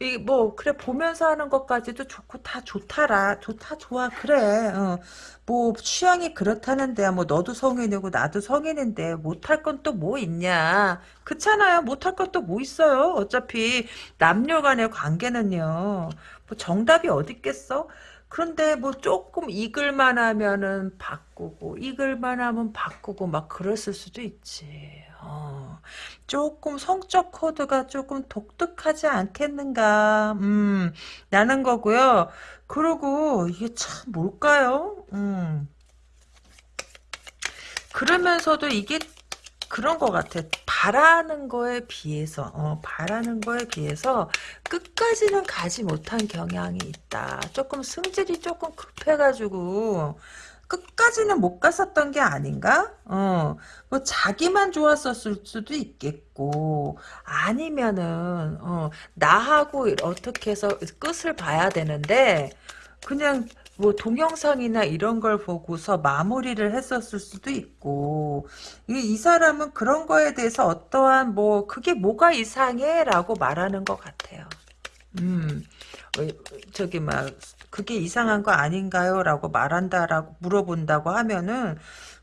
A: 이 뭐 그래 보면서 하는 것까지도 좋고 다 좋다라 좋다 좋아 그래. 어. 뭐 취향이 그렇다는데 뭐 너도 성인이고 나도 성인인데 못할 건 또 뭐 있냐? 그렇잖아요. 못할 건 또 뭐 있어요? 어차피 남녀 간의 관계는요. 뭐 정답이 어디 있겠어 그런데 뭐 조금 익을만 하면은 바꾸고 익을만 하면 바꾸고 막 그랬을 수도 있지. 어, 조금 성적 코드가 조금 독특하지 않겠는가. 음, 나는 거고요. 그리고 이게 참 뭘까요? 음. 그러면서도 이게 그런 것 같아. 바라는 거에 비해서, 어, 바라는 거에 비해서 끝까지는 가지 못한 경향이 있다. 조금 승질이 조금 급해가지고, 끝까지는 못 갔었던 게 아닌가? 어, 뭐 자기만 좋았었을 수도 있겠고, 아니면은, 어, 나하고 어떻게 해서 끝을 봐야 되는데, 그냥 뭐 동영상이나 이런 걸 보고서 마무리를 했었을 수도 있고 이, 이 사람은 그런 거에 대해서 어떠한 뭐 그게 뭐가 이상해? 라고 말하는 것 같아요. 음 어, 저기 막 그게 이상한 거 아닌가요? 라고 말한다라고 물어본다고 하면은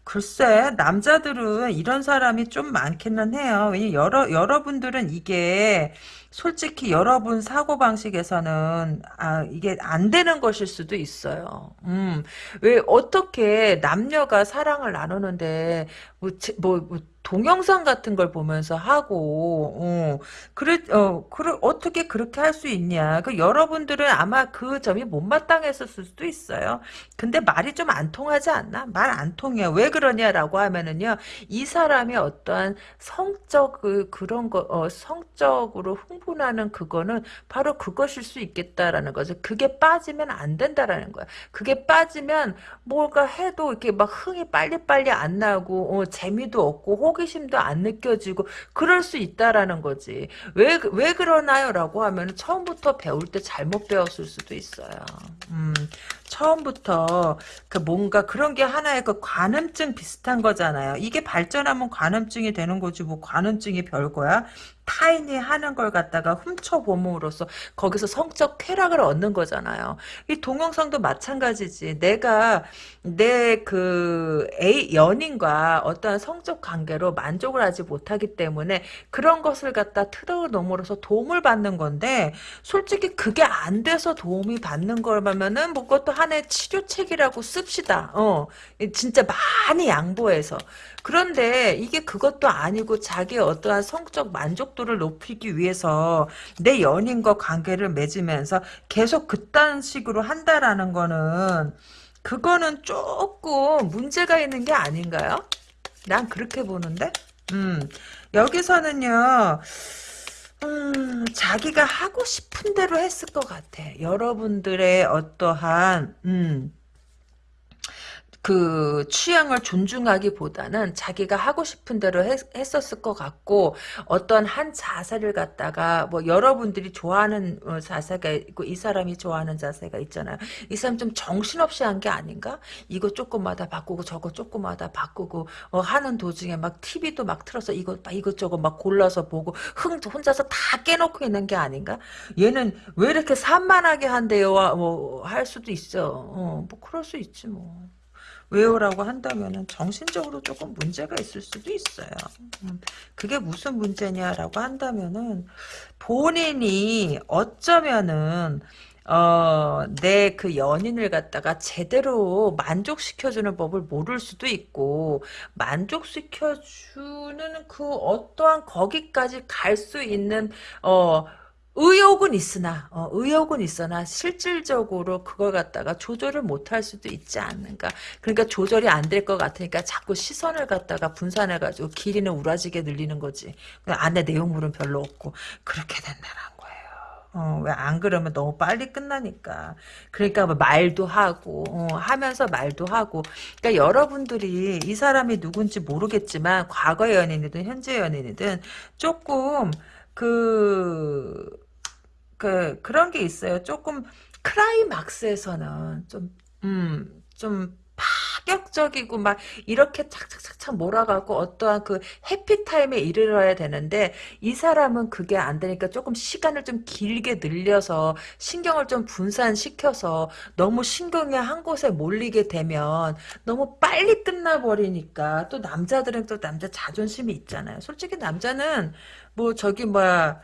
A: 글쎄 남자들은 이런 사람이 좀 많기는 해요. 여러 여러분들은 이게 솔직히 여러분 사고방식에서는 아 이게 안 되는 것일 수도 있어요. 음. 왜 어떻게 남녀가 사랑을 나누는데 뭐, 뭐, 뭐 동영상 같은 걸 보면서 하고 어, 그래 어 그래 어떻게 그렇게 할 수 있냐. 그 여러분들은 아마 그 점이 못마땅했었을 수도 있어요. 근데 말이 좀 안 통하지 않나? 말 안 통해. 왜 그러냐라고 하면은요 이 사람이 어떠한 성적 그 그런 거 어, 성적으로 흥분하는 그거는 바로 그것일 수 있겠다라는 거죠. 그게 빠지면 안 된다라는 거야. 그게 빠지면 뭔가 해도 이렇게 막 흥이 빨리빨리 안 나고 어, 재미도 없고 호기심도 안 느껴지고 그럴 수 있다라는 거지. 왜, 왜 그러나요? 라고 하면 처음부터 배울 때 잘못 배웠을 수도 있어요. 음, 처음부터 그 뭔가 그런 게 하나의 그 관음증 비슷한 거잖아요. 이게 발전하면 관음증이 되는 거지 뭐 관음증이 별거야. 타인이 하는 걸 갖다가 훔쳐봄으로써 거기서 성적 쾌락을 얻는 거잖아요. 이 동영상도 마찬가지지. 내가 내 그 A 연인과 어떠한 성적 관계로 만족을 하지 못하기 때문에 그런 것을 갖다 틀어놓음으로써 도움을 받는 건데 솔직히 그게 안 돼서 도움이 받는 거면은 뭐 그것도 하나의 치료책이라고 씁시다. 어, 진짜 많이 양보해서. 그런데 이게 그것도 아니고 자기의 어떠한 성적 만족도 를 높이기 위해서 내 연인과 관계를 맺으면서 계속 그딴 식으로 한다라는 거는 그거는 조금 문제가 있는 게 아닌가요? 난 그렇게 보는데. 음, 여기서는요. 음, 자기가 하고 싶은 대로 했을 것 같아. 여러분들의 어떠한 음, 그 취향을 존중하기보다는 자기가 하고 싶은 대로 했, 했었을 것 같고 어떤 한 자세를 갖다가 뭐 여러분들이 좋아하는 어, 자세가 있고 이 사람이 좋아하는 자세가 있잖아요. 이 사람 좀 정신없이 한 게 아닌가? 이거 조금마다 바꾸고 저거 조금마다 바꾸고 어, 하는 도중에 막 TV도 막 틀어서 이거 이것저것 막 골라서 보고 흥 혼자서 다 깨놓고 있는 게 아닌가? 얘는 왜 이렇게 산만하게 한대요? 뭐 할 수도 있어. 어, 뭐 그럴 수 있지 뭐. 왜요라고 한다면은 정신적으로 조금 문제가 있을 수도 있어요. 음, 그게 무슨 문제냐라고 한다면은 본인이 어쩌면은 어, 내 그 연인을 갖다가 제대로 만족시켜주는 법을 모를 수도 있고, 만족시켜주는 그 어떠한 거기까지 갈 수 있는, 어, 의욕은 있으나 어, 의욕은 있으나 실질적으로 그걸 갖다가 조절을 못할 수도 있지 않는가. 그러니까 조절이 안 될 것 같으니까 자꾸 시선을 갖다가 분산해가지고 길이는 우라지게 늘리는 거지. 안에 내용물은 별로 없고. 그렇게 된다는 거예요. 어, 왜 안 그러면 너무 빨리 끝나니까. 그러니까 뭐 말도 하고 어, 하면서 말도 하고. 그러니까 여러분들이 이 사람이 누군지 모르겠지만 과거 연인이든 현재 연인이든 조금 그 그, 그런 게 있어요. 조금, 클라이막스에서는 좀, 음, 좀, 파격적이고 막 이렇게 착착착착 몰아가고 어떠한 그 해피타임에 이르러야 되는데 이 사람은 그게 안 되니까 조금 시간을 좀 길게 늘려서 신경을 좀 분산시켜서 너무 신경이 한 곳에 몰리게 되면 너무 빨리 끝나버리니까 또 남자들은 또 남자 자존심이 있잖아요. 솔직히 남자는 뭐 저기 뭐야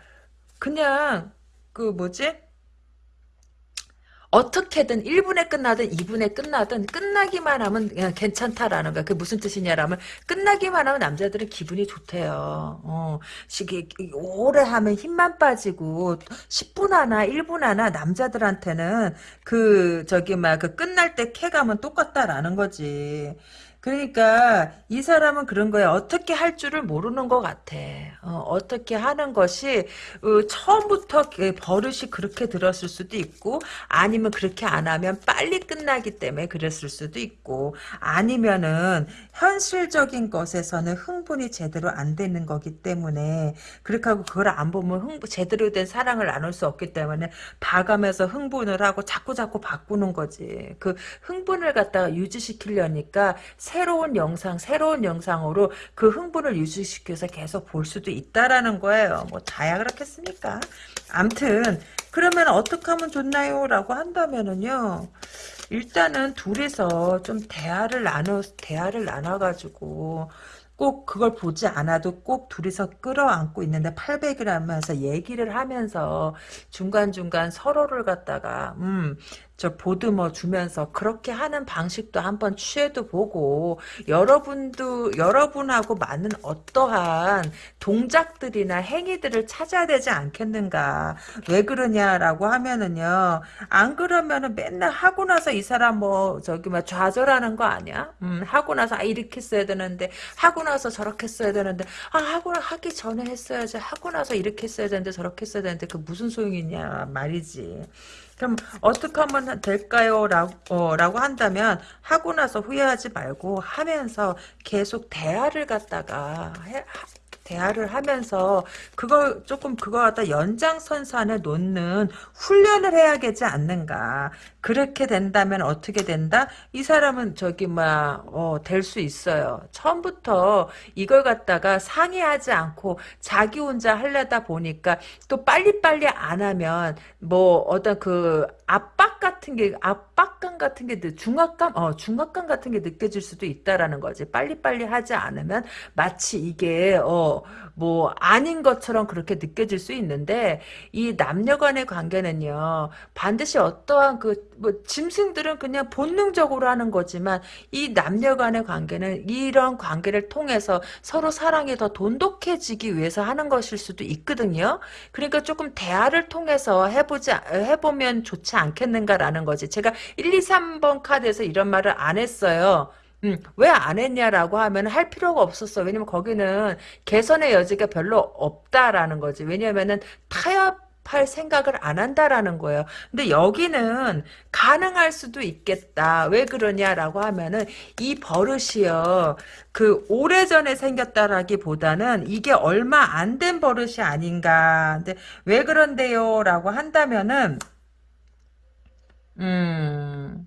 A: 그냥 그 뭐지? 어떻게든 1분에 끝나든 2분에 끝나든 끝나기만 하면 괜찮다라는 거야. 그게 무슨 뜻이냐라면 끝나기만 하면 남자들은 기분이 좋대요. 어, 시기 오래 하면 힘만 빠지고 10분 하나 1분 하나 남자들한테는 그 저기 막 그 끝날 때 쾌감은 똑같다라는 거지. 그러니까 이 사람은 그런 거야. 어떻게 할 줄을 모르는 것 같아. 어, 떻게 하는 것이 어, 처음부터 버릇이 그렇게 들었을 수도 있고 아니면 그렇게 안 하면 빨리 끝나기 때문에 그랬을 수도 있고 아니면은 현실적인 것에서는 흥분이 제대로 안 되는 거기 때문에 그렇게 하고 그걸 안 보면 흥분, 제대로 된 사랑을 나눌 수 없기 때문에 봐가면서 흥분을 하고 자꾸 자꾸 바꾸는 거지. 그 흥분을 갖다가 유지시키려니까 새 로운 영상, 새로운 영상으로 그 흥분을 유지시켜서 계속 볼 수도 있다라는 거예요. 뭐 다야 그렇겠습니까? 암튼 그러면 어떻게 하면 좋나요? 라고 한다면은요. 일단은 둘이서 좀 대화를 나눠 대화를 나눠 가지고 꼭 그걸 보지 않아도 꼭 둘이서 끌어안고 있는데 800이라면서 얘기를 하면서 중간중간 서로를 갖다가 음 저 보듬어 주면서 그렇게 하는 방식도 한번 취해도 보고 여러분도 여러분하고 맞는 어떠한 동작들이나 행위들을 찾아야 되지 않겠는가? 왜 그러냐라고 하면은요 안 그러면은 맨날 하고 나서 이 사람 뭐 저기 뭐 좌절하는 거 아니야? 음 하고 나서 아 이렇게 써야 되는데 하고 나서 저렇게 써야 되는데 아 하고 하기 전에 했어야지 하고 나서 이렇게 했어야 되는데 저렇게 했어야 되는데 그 무슨 소용이 있냐 말이지 그럼 어떻게 하면 될까요? 라고, 어, 라고 한다면 하고 나서 후회하지 말고 하면서 계속 대화를 갖다가 해, 대화를 하면서 그걸 조금 그거 갖다 연장선상에 놓는 훈련을 해야 되지 않는가. 그렇게 된다면 어떻게 된다? 이 사람은 저기 막될 수 있어요. 처음부터 이걸 갖다가 상의하지 않고 자기 혼자 하려다 보니까 또 빨리빨리 안 하면 뭐 어떤 그 압박 같은 게 압 박감 같은 게 중압감 어 중압감 같은 게 느껴질 수도 있다라는 거지. 빨리빨리 하지 않으면 마치 이게 어 뭐 아닌 것처럼 그렇게 느껴질 수 있는데 이 남녀 간의 관계는요. 반드시 어떠한 그 뭐 짐승들은 그냥 본능적으로 하는 거지만 이 남녀 간의 관계는 이런 관계를 통해서 서로 사랑이 더 돈독해지기 위해서 하는 것일 수도 있거든요. 그러니까 조금 대화를 통해서 해보지 해보면 좋지 않겠는가라는 거지. 제가 1, 2, 3번 카드에서 이런 말을 안 했어요. 음, 왜 안 했냐라고 하면 할 필요가 없었어. 왜냐면 거기는 개선의 여지가 별로 없다라는 거지. 왜냐면은 타협 할 생각을 안 한다라는 거예요. 근데 여기는 가능할 수도 있겠다. 왜 그러냐라고 하면은 이 버릇이요. 그 오래전에 생겼다라기보다는 이게 얼마 안 된 버릇이 아닌가. 근데 왜 그런데요? 라고 한다면은 음,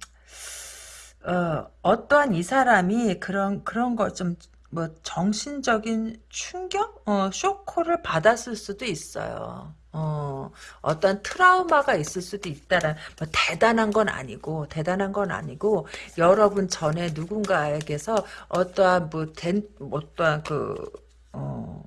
A: 어, 어떠한 이 사람이 그런, 그런 거 좀, 뭐, 정신적인 충격? 어, 쇼크를 받았을 수도 있어요. 어, 어떤 트라우마가 있을 수도 있다란, 뭐, 대단한 건 아니고, 대단한 건 아니고, 여러분 전에 누군가에게서 어떠한, 뭐, 된, 어떠한 그, 어,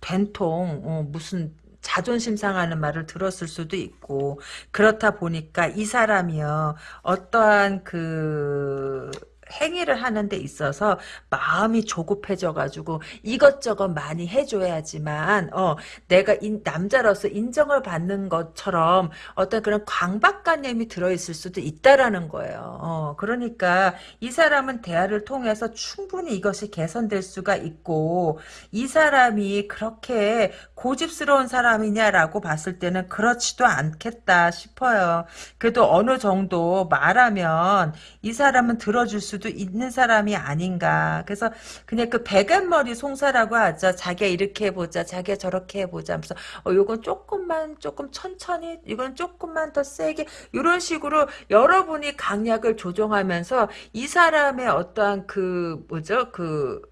A: 된통, 어, 무슨, 자존심 상하는 말을 들었을 수도 있고 그렇다 보니까 이 사람이요 어떠한 그 행위를 하는 데 있어서 마음이 조급해져 가지고 이것저것 많이 해줘야지만 어 내가 인, 남자로서 인정을 받는 것처럼 어떤 그런 강박관념이 들어있을 수도 있다라는 거예요. 어 그러니까 이 사람은 대화를 통해서 충분히 이것이 개선될 수가 있고 이 사람이 그렇게 고집스러운 사람이냐라고 봤을 때는 그렇지도 않겠다 싶어요. 그래도 어느 정도 말하면 이 사람은 들어줄 수도 있는 사람이 아닌가. 그래서 그냥 그 배간머리 송사라고 하죠. 자기가 이렇게 해보자. 자기가 저렇게 해보자. 하면서 어, 요건 조금만 조금 천천히 이건 조금만 더 세게 이런 식으로 여러분이 강약을 조정하면서 이 사람의 어떠한 그 뭐죠? 그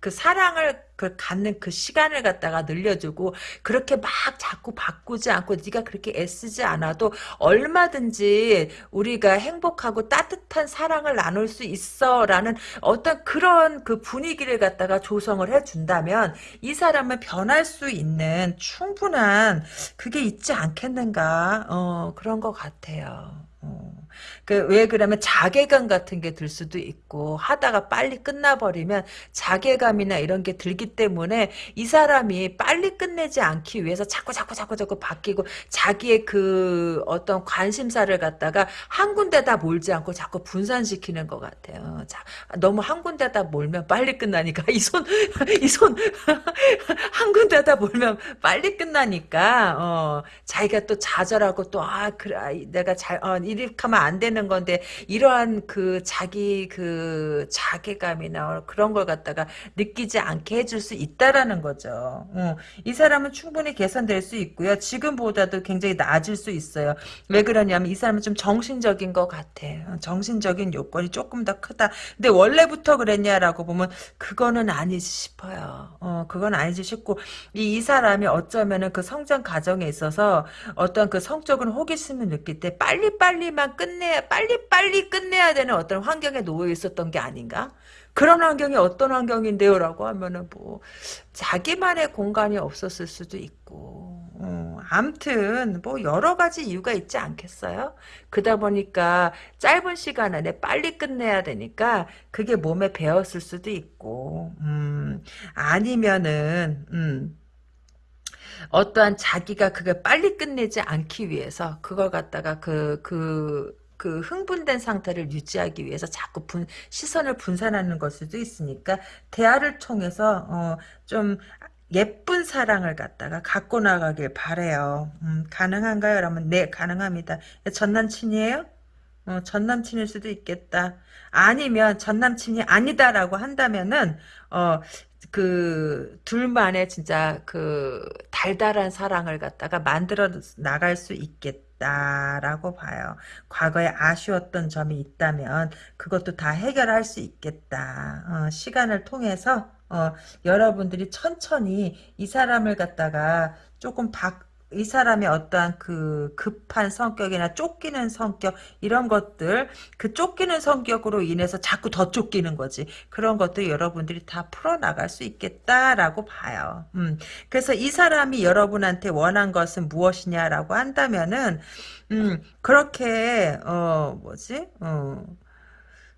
A: 그 사랑을 그 갖는 그 시간을 갖다가 늘려주고 그렇게 막 자꾸 바꾸지 않고 네가 그렇게 애쓰지 않아도 얼마든지 우리가 행복하고 따뜻한 사랑을 나눌 수 있어라는 어떤 그런 그 분위기를 갖다가 조성을 해준다면 이 사람은 변할 수 있는 충분한 그게 있지 않겠는가 어, 그런 것 같아요. 어. 그왜 그러면 자괴감 같은 게 들 수도 있고 하다가 빨리 끝나버리면 자괴감이나 이런 게 들기 때문에 이 사람이 빨리 끝내지 않기 위해서 자꾸 자꾸 자꾸 자꾸 바뀌고 자기의 그 어떤 관심사를 갖다가 한 군데다 몰지 않고 자꾸 분산시키는 것 같아요. 자, 너무 한 군데다 몰면 빨리 끝나니까 이 손 이 손 한 군데다 몰면 빨리 끝나니까 어, 자기가 또 좌절하고 또 아 그래 내가 잘 어, 이렇게 하면 안 되는 건데 이러한 그 자기 그 자괴감이나 그런 걸 갖다가 느끼지 않게 해줄 수 있다라는 거죠. 어, 이 사람은 충분히 개선될 수 있고요. 지금보다도 굉장히 나아질 수 있어요. 왜 그러냐면 이 사람은 좀 정신적인 것 같아. 어, 정신적인 요건이 조금 더 크다. 근데 원래부터 그랬냐라고 보면 그거는 아니지 싶어요. 어, 그건 아니지 싶고 이, 이 사람이 어쩌면은 그 성장 과정에 있어서 어떤 그 성적인 호기심을 느낄 때 빨리빨리만 끝 내야 빨리 빨리 끝내야 되는 어떤 환경에 놓여 있었던 게 아닌가? 그런 환경이 어떤 환경인데요? 라고 하면은 뭐 자기만의 공간이 없었을 수도 있고 어, 암튼 뭐 여러 가지 이유가 있지 않겠어요? 그러다 보니까 짧은 시간 안에 빨리 끝내야 되니까 그게 몸에 배었을 수도 있고 음, 아니면은 음, 어떠한 자기가 그걸 빨리 끝내지 않기 위해서 그걸 갖다가 그, 그, 그 흥분된 상태를 유지하기 위해서 자꾸 분, 시선을 분산하는 걸 수도 있으니까 대화를 통해서 어, 좀 예쁜 사랑을 갖다가 갖고 나가길 바래요. 음, 가능한가요? 그러면 네 가능합니다. 전 남친이에요? 어, 전 남친일 수도 있겠다. 아니면 전 남친이 아니다라고 한다면은 어 그 둘만의 진짜 그 달달한 사랑을 갖다가 만들어 나갈 수 있겠다 라고 봐요. 과거에 아쉬웠던 점이 있다면 그것도 다 해결할 수 있겠다. 어, 시간을 통해서 어, 여러분들이 천천히 이 사람을 갖다가 조금 바, 이 사람의 어떠한 그 급한 성격이나 쫓기는 성격 이런 것들 그 쫓기는 성격으로 인해서 자꾸 더 쫓기는 거지. 그런 것도 여러분들이 다 풀어나갈 수 있겠다라고 봐요. 음, 그래서 이 사람이 여러분한테 원한 것은 무엇이냐라고 한다면은 음, 그렇게 어 뭐지? 어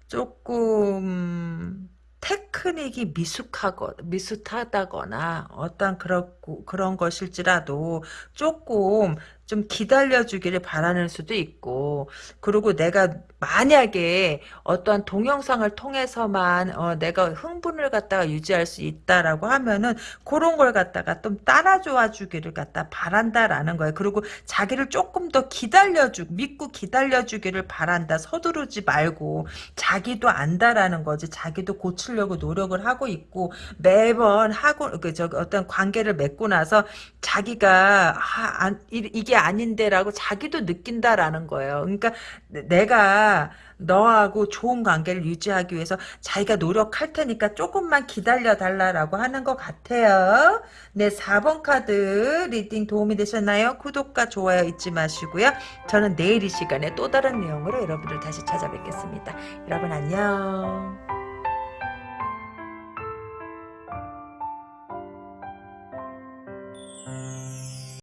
A: 조금 테크닉이 미숙하거 미숙하다거나 어떤 그런 그런 것일지라도 조금 좀 기다려주기를 바라는 수도 있고 그리고 내가 만약에 어떠한 동영상을 통해서만 어, 내가 흥분을 갖다가 유지할 수 있다라고 하면은 그런 걸 갖다가 좀 따라줘와 주기를 갖다 바란다라는 거예요. 그리고 자기를 조금 더 기다려주 믿고 기다려주기를 바란다. 서두르지 말고 자기도 안다라는 거지. 자기도 고치려고 노력을 하고 있고 매번 하고 그저 어떤 관계를 맺고 나서 자기가 아, 안, 이게 아닌데라고 자기도 느낀다라는 거예요. 그러니까 내가 너하고 좋은 관계를 유지하기 위해서 자기가 노력할 테니까 조금만 기다려 달라라고 하는 것 같아요. 네, 4번 카드 reading 도움이 되셨나요? 구독과 좋아요 잊지 마시고요. 저는 내일 이 시간에 또 다른 내용으로 여러분들 다시 찾아뵙겠습니다. 여러분 안녕.